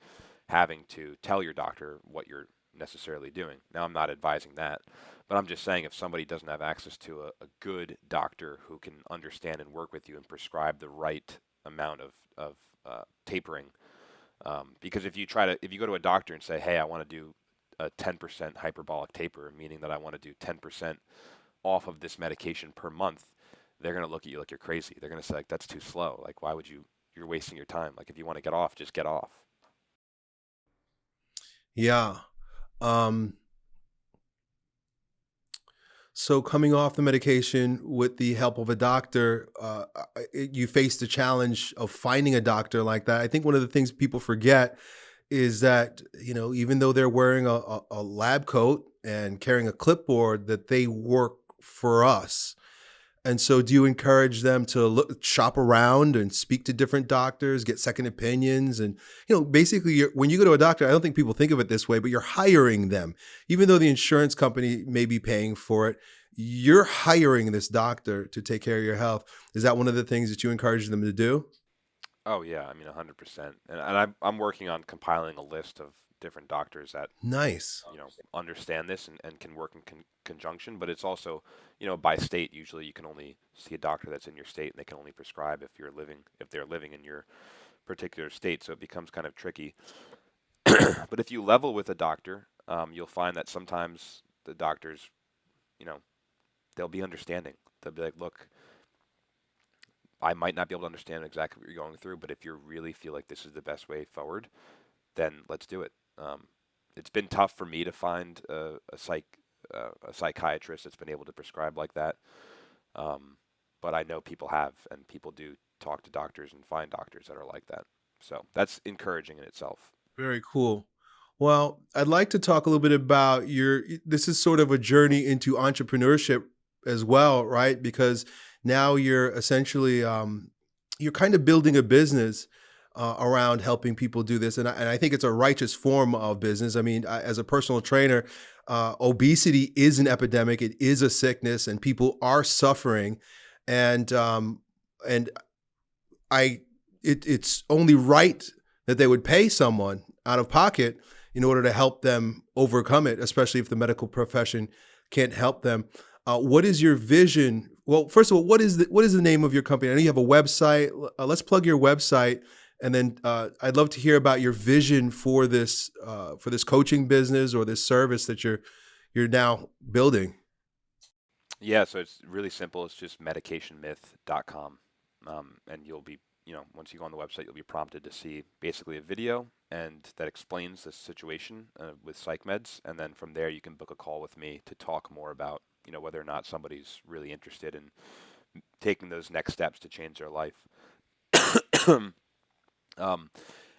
having to tell your doctor what you're necessarily doing. Now, I'm not advising that, but I'm just saying if somebody doesn't have access to a, a good doctor who can understand and work with you and prescribe the right amount of, of uh, tapering, um, because if you try to, if you go to a doctor and say, hey, I want to do a 10% hyperbolic taper, meaning that I want to do 10% off of this medication per month, they're going to look at you like you're crazy. They're going to say, like, that's too slow. Like, why would you, you're wasting your time. Like, if you want to get off, just get off. Yeah. Um, so coming off the medication with the help of a doctor, uh, you face the challenge of finding a doctor like that. I think one of the things people forget is that you know even though they're wearing a, a, a lab coat and carrying a clipboard, that they work for us. And so, do you encourage them to look, shop around and speak to different doctors, get second opinions, and you know, basically, when you go to a doctor, I don't think people think of it this way, but you're hiring them, even though the insurance company may be paying for it. You're hiring this doctor to take care of your health. Is that one of the things that you encourage them to do? Oh yeah, I mean, hundred percent. And, and I'm I'm working on compiling a list of different doctors that nice. you know understand this and, and can work in con- conjunction but it's also you know by state usually you can only see a doctor that's in your state and they can only prescribe if you're living if they're living in your particular state so it becomes kind of tricky. [coughs] But if you level with a doctor um, you'll find that sometimes the doctors you know they'll be understanding. They'll be like look I might not be able to understand exactly what you're going through, but if you really feel like this is the best way forward, then let's do it. Um, it's been tough for me to find a, a psych uh, a psychiatrist that's been able to prescribe like that. Um, but I know people have, and people do talk to doctors and find doctors that are like that. So that's encouraging in itself. Very cool. Well, I'd like to talk a little bit about your. This is sort of a journey into entrepreneurship as well, right? Because now you're essentially um, you're kind of building a business uh, around helping people do this. And I, and I, think it's a righteous form of business. I mean, I, as a personal trainer, uh, obesity is an epidemic. It is a sickness, and people are suffering. And um, and I, it, it's only right that they would pay someone out of pocket in order to help them overcome it, especially if the medical profession can't help them. Uh, what is your vision? Well, first of all, what is the what is the name of your company? I know you have a website. Uh, let's plug your website and then uh, I'd love to hear about your vision for this uh, for this coaching business or this service that you're you're now building. Yeah, so it's really simple. It's just medicationmyth.com, um, and you'll be you know once you go on the website, you'll be prompted to see basically a video and that explains the situation uh, with psych meds, and then from there you can book a call with me to talk more about you know whether or not somebody's really interested in taking those next steps to change their life. [coughs] [coughs] Um,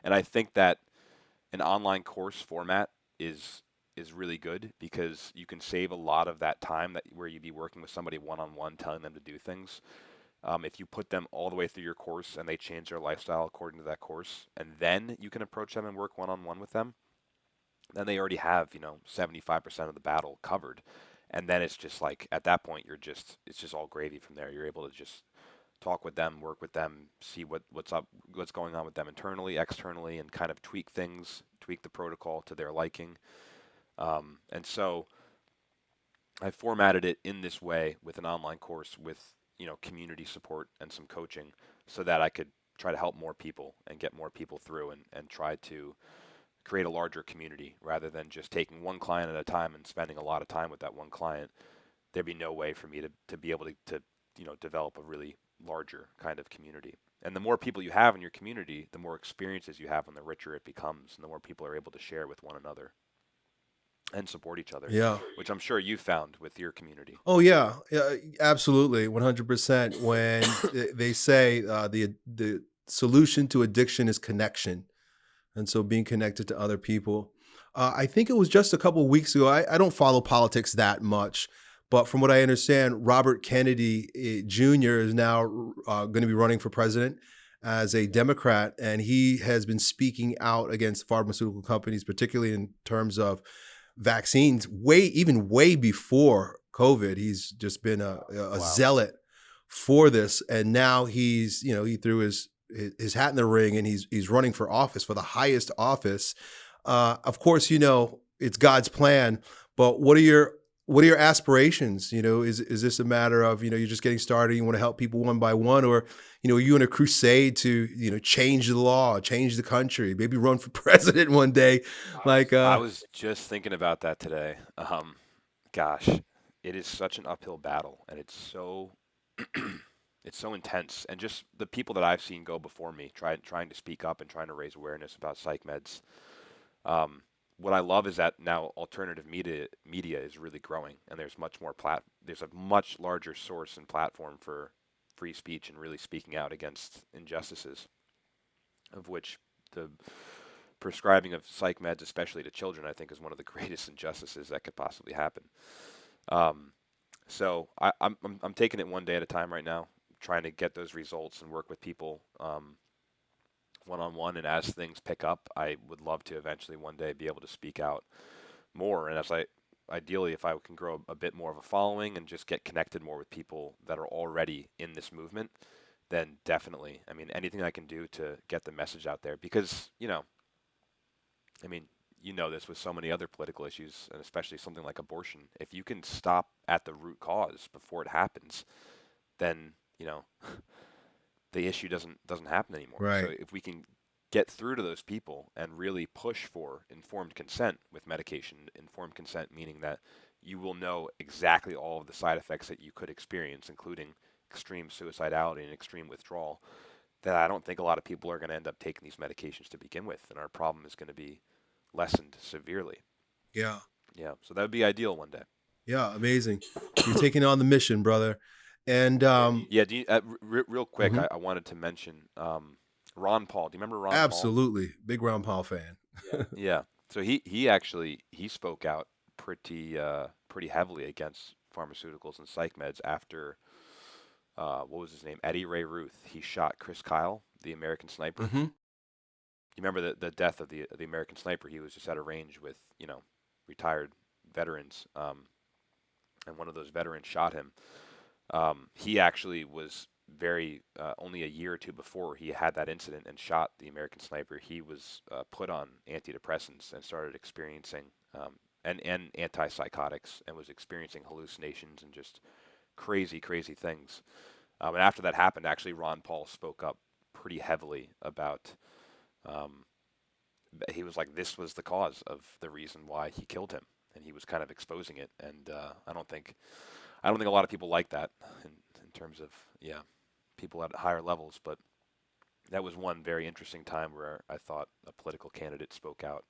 and I think that an online course format is is really good because you can save a lot of that time that where you'd be working with somebody one on one, telling them to do things. Um, if you put them all the way through your course and they change their lifestyle according to that course, and then you can approach them and work one on one with them, then they already have you know 75% of the battle covered, and then it's just like at that point you're just it's just all gravy from there. You're able to just talk with them, work with them, see what, what's up, what's going on with them internally, externally, and kind of tweak things, tweak the protocol to their liking. Um, and so I formatted it in this way with an online course with you know community support and some coaching, so that I could try to help more people and get more people through and, and try to create a larger community rather than just taking one client at a time and spending a lot of time with that one client. There'd be no way for me to, to be able to, to you know develop a really larger kind of community. And the more people you have in your community, the more experiences you have and the richer it becomes and the more people are able to share with one another and support each other. Yeah. Which I'm sure you found with your community. Oh yeah, yeah absolutely. 100% when they say uh, the the solution to addiction is connection. And so being connected to other people. Uh, I think it was just a couple weeks ago. I, I don't follow politics that much, but from what I understand, Robert Kennedy eh, Jr. is now uh, going to be running for president. as a Democrat, and he has been speaking out against pharmaceutical companies, particularly in terms of vaccines, way even way before COVID. He's just been a, a wow. zealot for this, and now he's you know he threw his his hat in the ring and he's he's running for office for the highest office. Uh, of course, you know it's God's plan, but what are your what are your aspirations? You know, is is this a matter of you know you're just getting started, you want to help people one by one, or you know, are you in a crusade to you know change the law, change the country, maybe run for [laughs] president one day? Like uh, I was just thinking about that today. Um, gosh, it is such an uphill battle, and it's so [clears throat] it's so intense. And just the people that I've seen go before me, trying trying to speak up and trying to raise awareness about psych meds. Um, what I love is that now alternative media media is really growing, and there's much more plat. There's a much larger source and platform for free speech and really speaking out against injustices, of which the prescribing of psych meds, especially to children, I think is one of the [laughs] greatest injustices that could possibly happen. Um, so I, am I'm, I'm taking it one day at a time right now, trying to get those results and work with people um, one on one. And as things pick up, I would love to eventually one day be able to speak out more. And as I ideally, if I can grow a bit more of a following and just get connected more with people that are already in this movement, then definitely. I mean, anything I can do to get the message out there because, you know, I mean, you know this with so many other political issues, and especially something like abortion. If you can stop at the root cause before it happens, then you know [laughs] the issue doesn't doesn't happen anymore. Right. So if we can get through to those people and really push for informed consent with medication, informed consent meaning that you will know exactly all of the side effects that you could experience, including extreme suicidality and extreme withdrawal, that I don't think a lot of people are going to end up taking these medications to begin with, and our problem is going to be lessened severely. Yeah. Yeah. So that would be ideal one day. Yeah, amazing. You're taking on the mission, brother. And um, yeah, you, uh, r- real quick, mm-hmm. I, I, wanted to mention um, Ron Paul. Do you remember Ron? Paul? Absolutely, Paul? big Ron Paul fan. yeah. yeah. So he he actually he spoke out pretty uh, pretty heavily against pharmaceuticals and psych meds after uh, what was his name? Eddie Ray Routh. He shot Chris Kyle, the American sniper. Mm-hmm. You remember the the death of the the American sniper? He was just at a range with you know retired veterans, um, and one of those veterans shot him. Um, he actually was very uh, only a year or two before he had that incident and shot the American sniper. He was uh, put on antidepressants and started experiencing um, and and antipsychotics and was experiencing hallucinations and just crazy crazy things. Um, and after that happened, actually, Ron Paul spoke up pretty heavily about. Um, he was like, this was the cause of the reason why he killed him, and he was kind of exposing it. And uh, I don't think I don't think a lot of people like that in, in terms of yeah, people at higher levels. But that was one very interesting time where I thought a political candidate spoke out,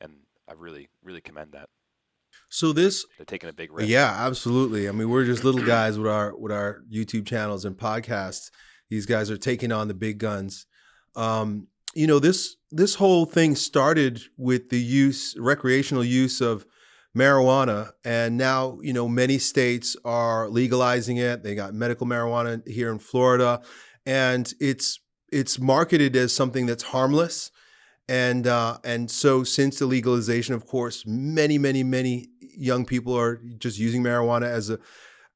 and I really really commend that. So this they're taking a big risk. Yeah, absolutely. I mean, we're just little [clears throat] guys with our with our YouTube channels and podcasts. These guys are taking on the big guns. Um, you know this this whole thing started with the use recreational use of marijuana and now you know many states are legalizing it. They got medical marijuana here in Florida and it's it's marketed as something that's harmless. And uh, and so since the legalization of course many many many young people are just using marijuana as a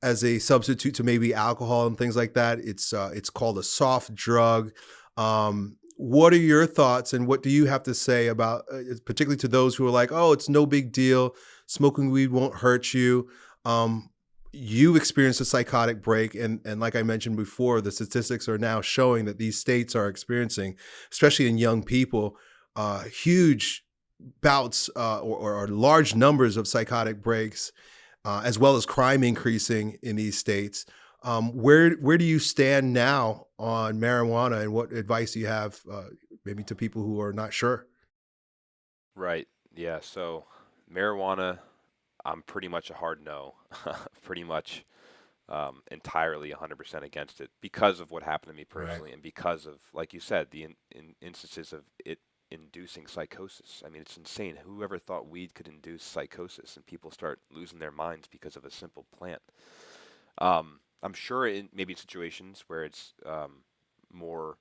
as a substitute to maybe alcohol and things like that. It's uh, it's called a soft drug. Um, what are your thoughts and what do you have to say about uh, particularly to those who are like oh it's no big deal smoking weed won't hurt you. Um, you experienced a psychotic break, and and like I mentioned before, the statistics are now showing that these states are experiencing, especially in young people, uh, huge bouts uh, or, or, large numbers of psychotic breaks, uh, as well as crime increasing in these states. Um, where where do you stand now on marijuana, and what advice do you have, uh, maybe to people who are not sure? Right. Yeah. So marijuana, I'm pretty much a hard no, [laughs] pretty much um, entirely 100% against it because of what happened to me personally, right. and because of, like you said, the in, in instances of it inducing psychosis. I mean, it's insane. Whoever thought weed could induce psychosis, and people start losing their minds because of a simple plant. Um, I'm sure in maybe situations where it's um, more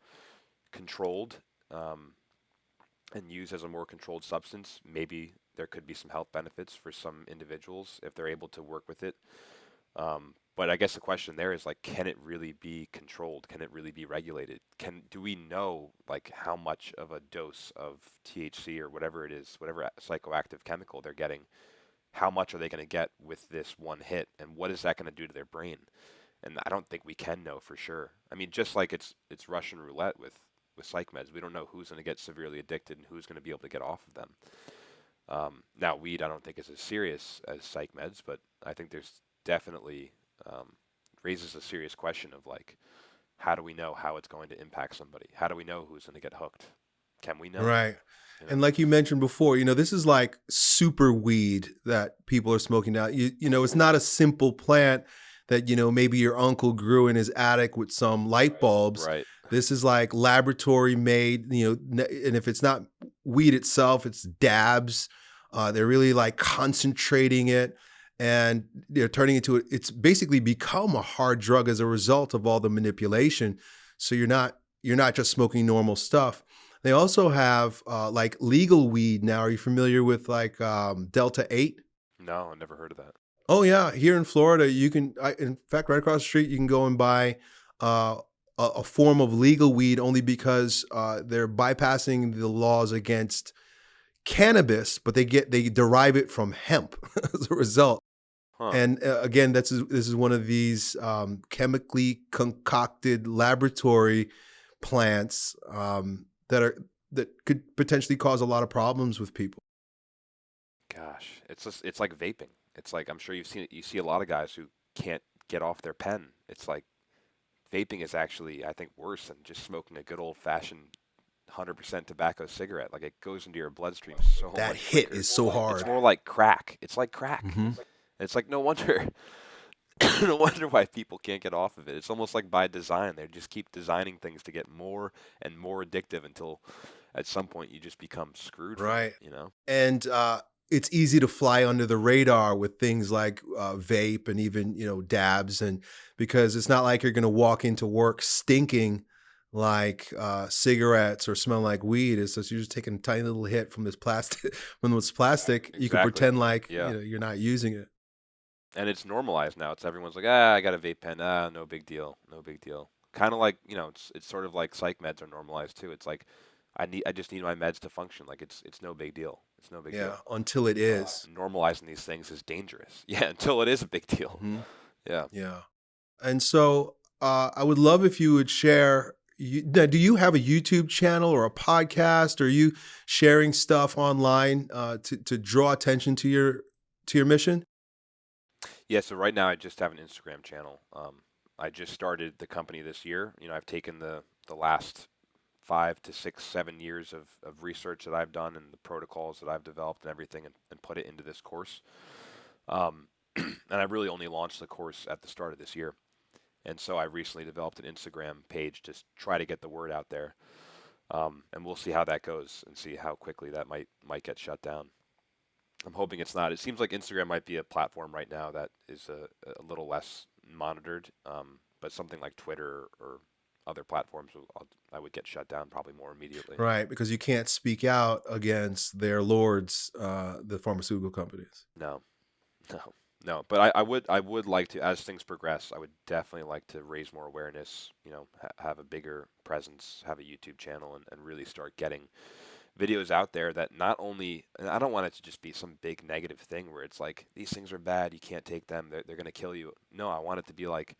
controlled um, and used as a more controlled substance, maybe there could be some health benefits for some individuals if they're able to work with it. Um, but I guess the question there is like, can it really be controlled? Can it really be regulated? Can do we know like how much of a dose of THC or whatever it is, whatever psychoactive chemical they're getting? How much are they going to get with this one hit, and what is that going to do to their brain? And I don't think we can know for sure. I mean, just like it's it's Russian roulette with with psych meds, we don't know who's going to get severely addicted and who's going to be able to get off of them. Um, now, weed I don't think is as serious as psych meds, but I think there's definitely um, raises a serious question of like, how do we know how it's going to impact somebody? How do we know who's going to get hooked? Can we know? Right. You know? And like you mentioned before, you know, this is like super weed that people are smoking now. You, you know, it's not a simple plant that, you know, maybe your uncle grew in his attic with some light bulbs. Right. This is like laboratory made, you know, and if it's not weed itself, it's dabs. Uh, they're really like concentrating it and they're turning into it. It's basically become a hard drug as a result of all the manipulation. So you're not you're not just smoking normal stuff. They also have uh, like legal weed now. Are you familiar with like um, Delta Eight? No, I never heard of that. Oh yeah, here in Florida, you can. I, in fact, right across the street, you can go and buy uh, a, a, form of legal weed only because uh, they're bypassing the laws against cannabis, but they get they derive it from hemp [laughs] as a result. Huh. And uh, again, that's this is one of these um, chemically concocted laboratory plants um, that are that could potentially cause a lot of problems with people. Gosh, it's just, it's like vaping. It's like I'm sure you've seen it. You see a lot of guys who can't get off their pen. It's like vaping is actually, I think, worse than just smoking a good old fashioned 100% tobacco cigarette. Like it goes into your bloodstream so that hit quicker. is so hard. It's more like crack. It's like crack. Mm-hmm. It's like no wonder [coughs] no wonder why people can't get off of it. It's almost like by design. They just keep designing things to get more and more addictive until at some point you just become screwed. Right. It, you know. And uh, it's easy to fly under the radar with things like uh, vape and even you know dabs, and because it's not like you're going to walk into work stinking like uh, cigarettes or smell like weed. It's just you're just taking a tiny little hit from this plastic. [laughs] From this plastic, exactly. you can pretend like yeah. you know, you're not using it and it's normalized now. It's everyone's like, ah, I got a vape pen. Ah, no big deal, no big deal. Kind of like you know, it's it's sort of like psych meds are normalized too. It's like I need I just need my meds to function. Like it's it's no big deal. It's no big yeah, deal. Yeah, until it is. Uh, normalizing these things is dangerous. [laughs] Yeah, until it is a big deal. Mm-hmm. Yeah. Yeah. And so uh, I would love if you would share. You, do you have a YouTube channel or a podcast? Are you sharing stuff online uh, to to draw attention to your to your mission? Yeah, so right now I just have an Instagram channel. Um, I just started the company this year. You know, I've taken the, the last five to six, seven years of, of research that I've done and the protocols that I've developed and everything and, and put it into this course. Um, [clears throat] and I really only launched the course at the start of this year. And so I recently developed an Instagram page to try to get the word out there. Um, and we'll see how that goes and see how quickly that might might get shut down. I'm hoping it's not. It seems like Instagram might be a platform right now that is a, a little less monitored, um, but something like Twitter or other platforms, I'll, would get shut down probably more immediately. Right, because you can't speak out against their lords, uh, the pharmaceutical companies. No, [laughs] no, no. But I, I, would, I would like to, as things progress, I would definitely like to raise more awareness. You know, ha- have a bigger presence, have a YouTube channel, and, and really start getting videos out there that not only and I don't want it to just be some big negative thing where it's like these things are bad, you can't take them, they're, they're going to kill you. No, I want it to be like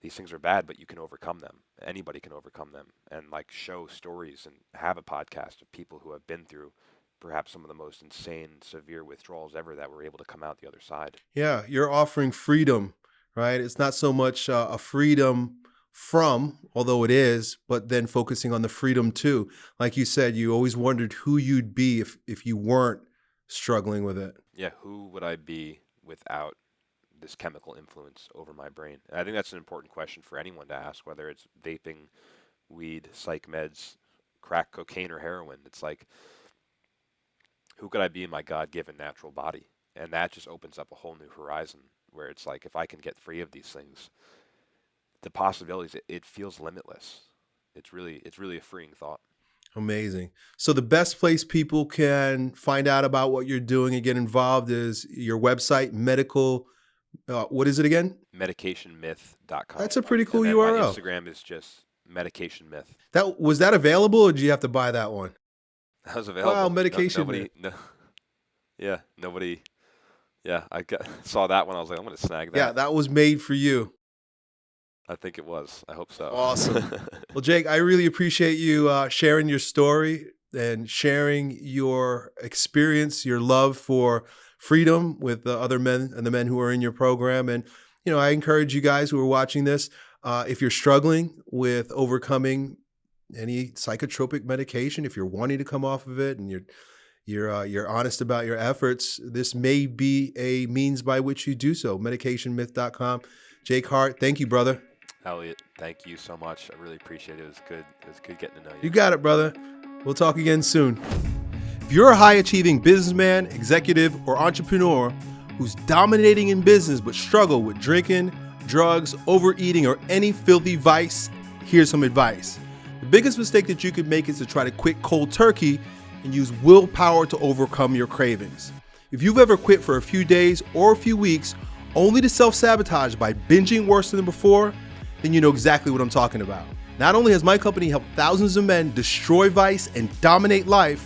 these things are bad, but you can overcome them. Anybody can overcome them, and like show stories and have a podcast of people who have been through perhaps some of the most insane, severe withdrawals ever that were able to come out the other side. Yeah, you're offering freedom, right? It's not so much uh, a freedom from, although it is, but then focusing on the freedom too. Like you said, you always wondered who you'd be if if you weren't struggling with it. Yeah, who would I be without this chemical influence over my brain? And I think that's an important question for anyone to ask, whether it's vaping, weed, psych meds, crack cocaine, or heroin. It's like, who could I be in my God given natural body? And that just opens up a whole new horizon where it's like, if I can get free of these things, the possibilities, it, it feels limitless. it's really it's really a freeing thought. Amazing. So the best place people can find out about what you're doing and get involved is your website, medical. Uh, what is it again? Medicationmyth.com. That's a pretty cool URL. My Instagram is just medication myth. That was that available, or did you have to buy that one? That was available. No- medication nobody, [laughs] no, yeah, nobody. Yeah, I got, [laughs] saw that one. I was like, I'm going to snag that. Yeah, that was made for you. I think it was. I hope so. Awesome. [laughs] Well, Jake, I really appreciate you uh, sharing your story and sharing your experience, your love for freedom with the other men and the men who are in your program. And, you know, I encourage you guys who are watching this, uh, if you're struggling with overcoming any psychotropic medication, if you're wanting to come off of it and you're you're uh, you're honest about your efforts, this may be a means by which you do so. Medicationmyth.com. Jake Hart, thank you, brother. Elliot, thank you so much. I really appreciate it. It was good. It was good getting to know you. You got it, brother. We'll talk again soon. If you're a high achieving businessman, executive, or entrepreneur who's dominating in business but struggle with drinking, drugs, overeating, or any filthy vice, here's some advice. The biggest mistake that you could make is to try to quit cold turkey and use willpower to overcome your cravings. If you've ever quit for a few days or a few weeks only to self sabotage by binging worse than before, then you know exactly what I'm talking about. Not only has my company helped thousands of men destroy vice and dominate life,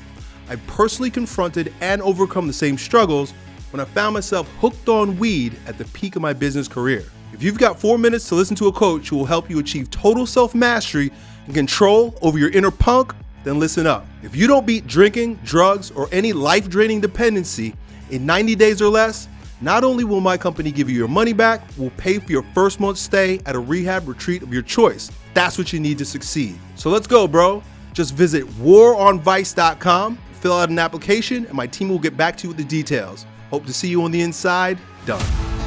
I personally confronted and overcome the same struggles when I found myself hooked on weed at the peak of my business career. If you've got four minutes to listen to a coach who will help you achieve total self mastery and control over your inner punk, then listen up. If you don't beat drinking, drugs, or any life draining dependency in 90 days or less, not only will my company give you your money back, we'll pay for your first month's stay at a rehab retreat of your choice. That's what you need to succeed. So let's go, bro. Just visit waronvice.com, fill out an application, and my team will get back to you with the details. Hope to see you on the inside. Done.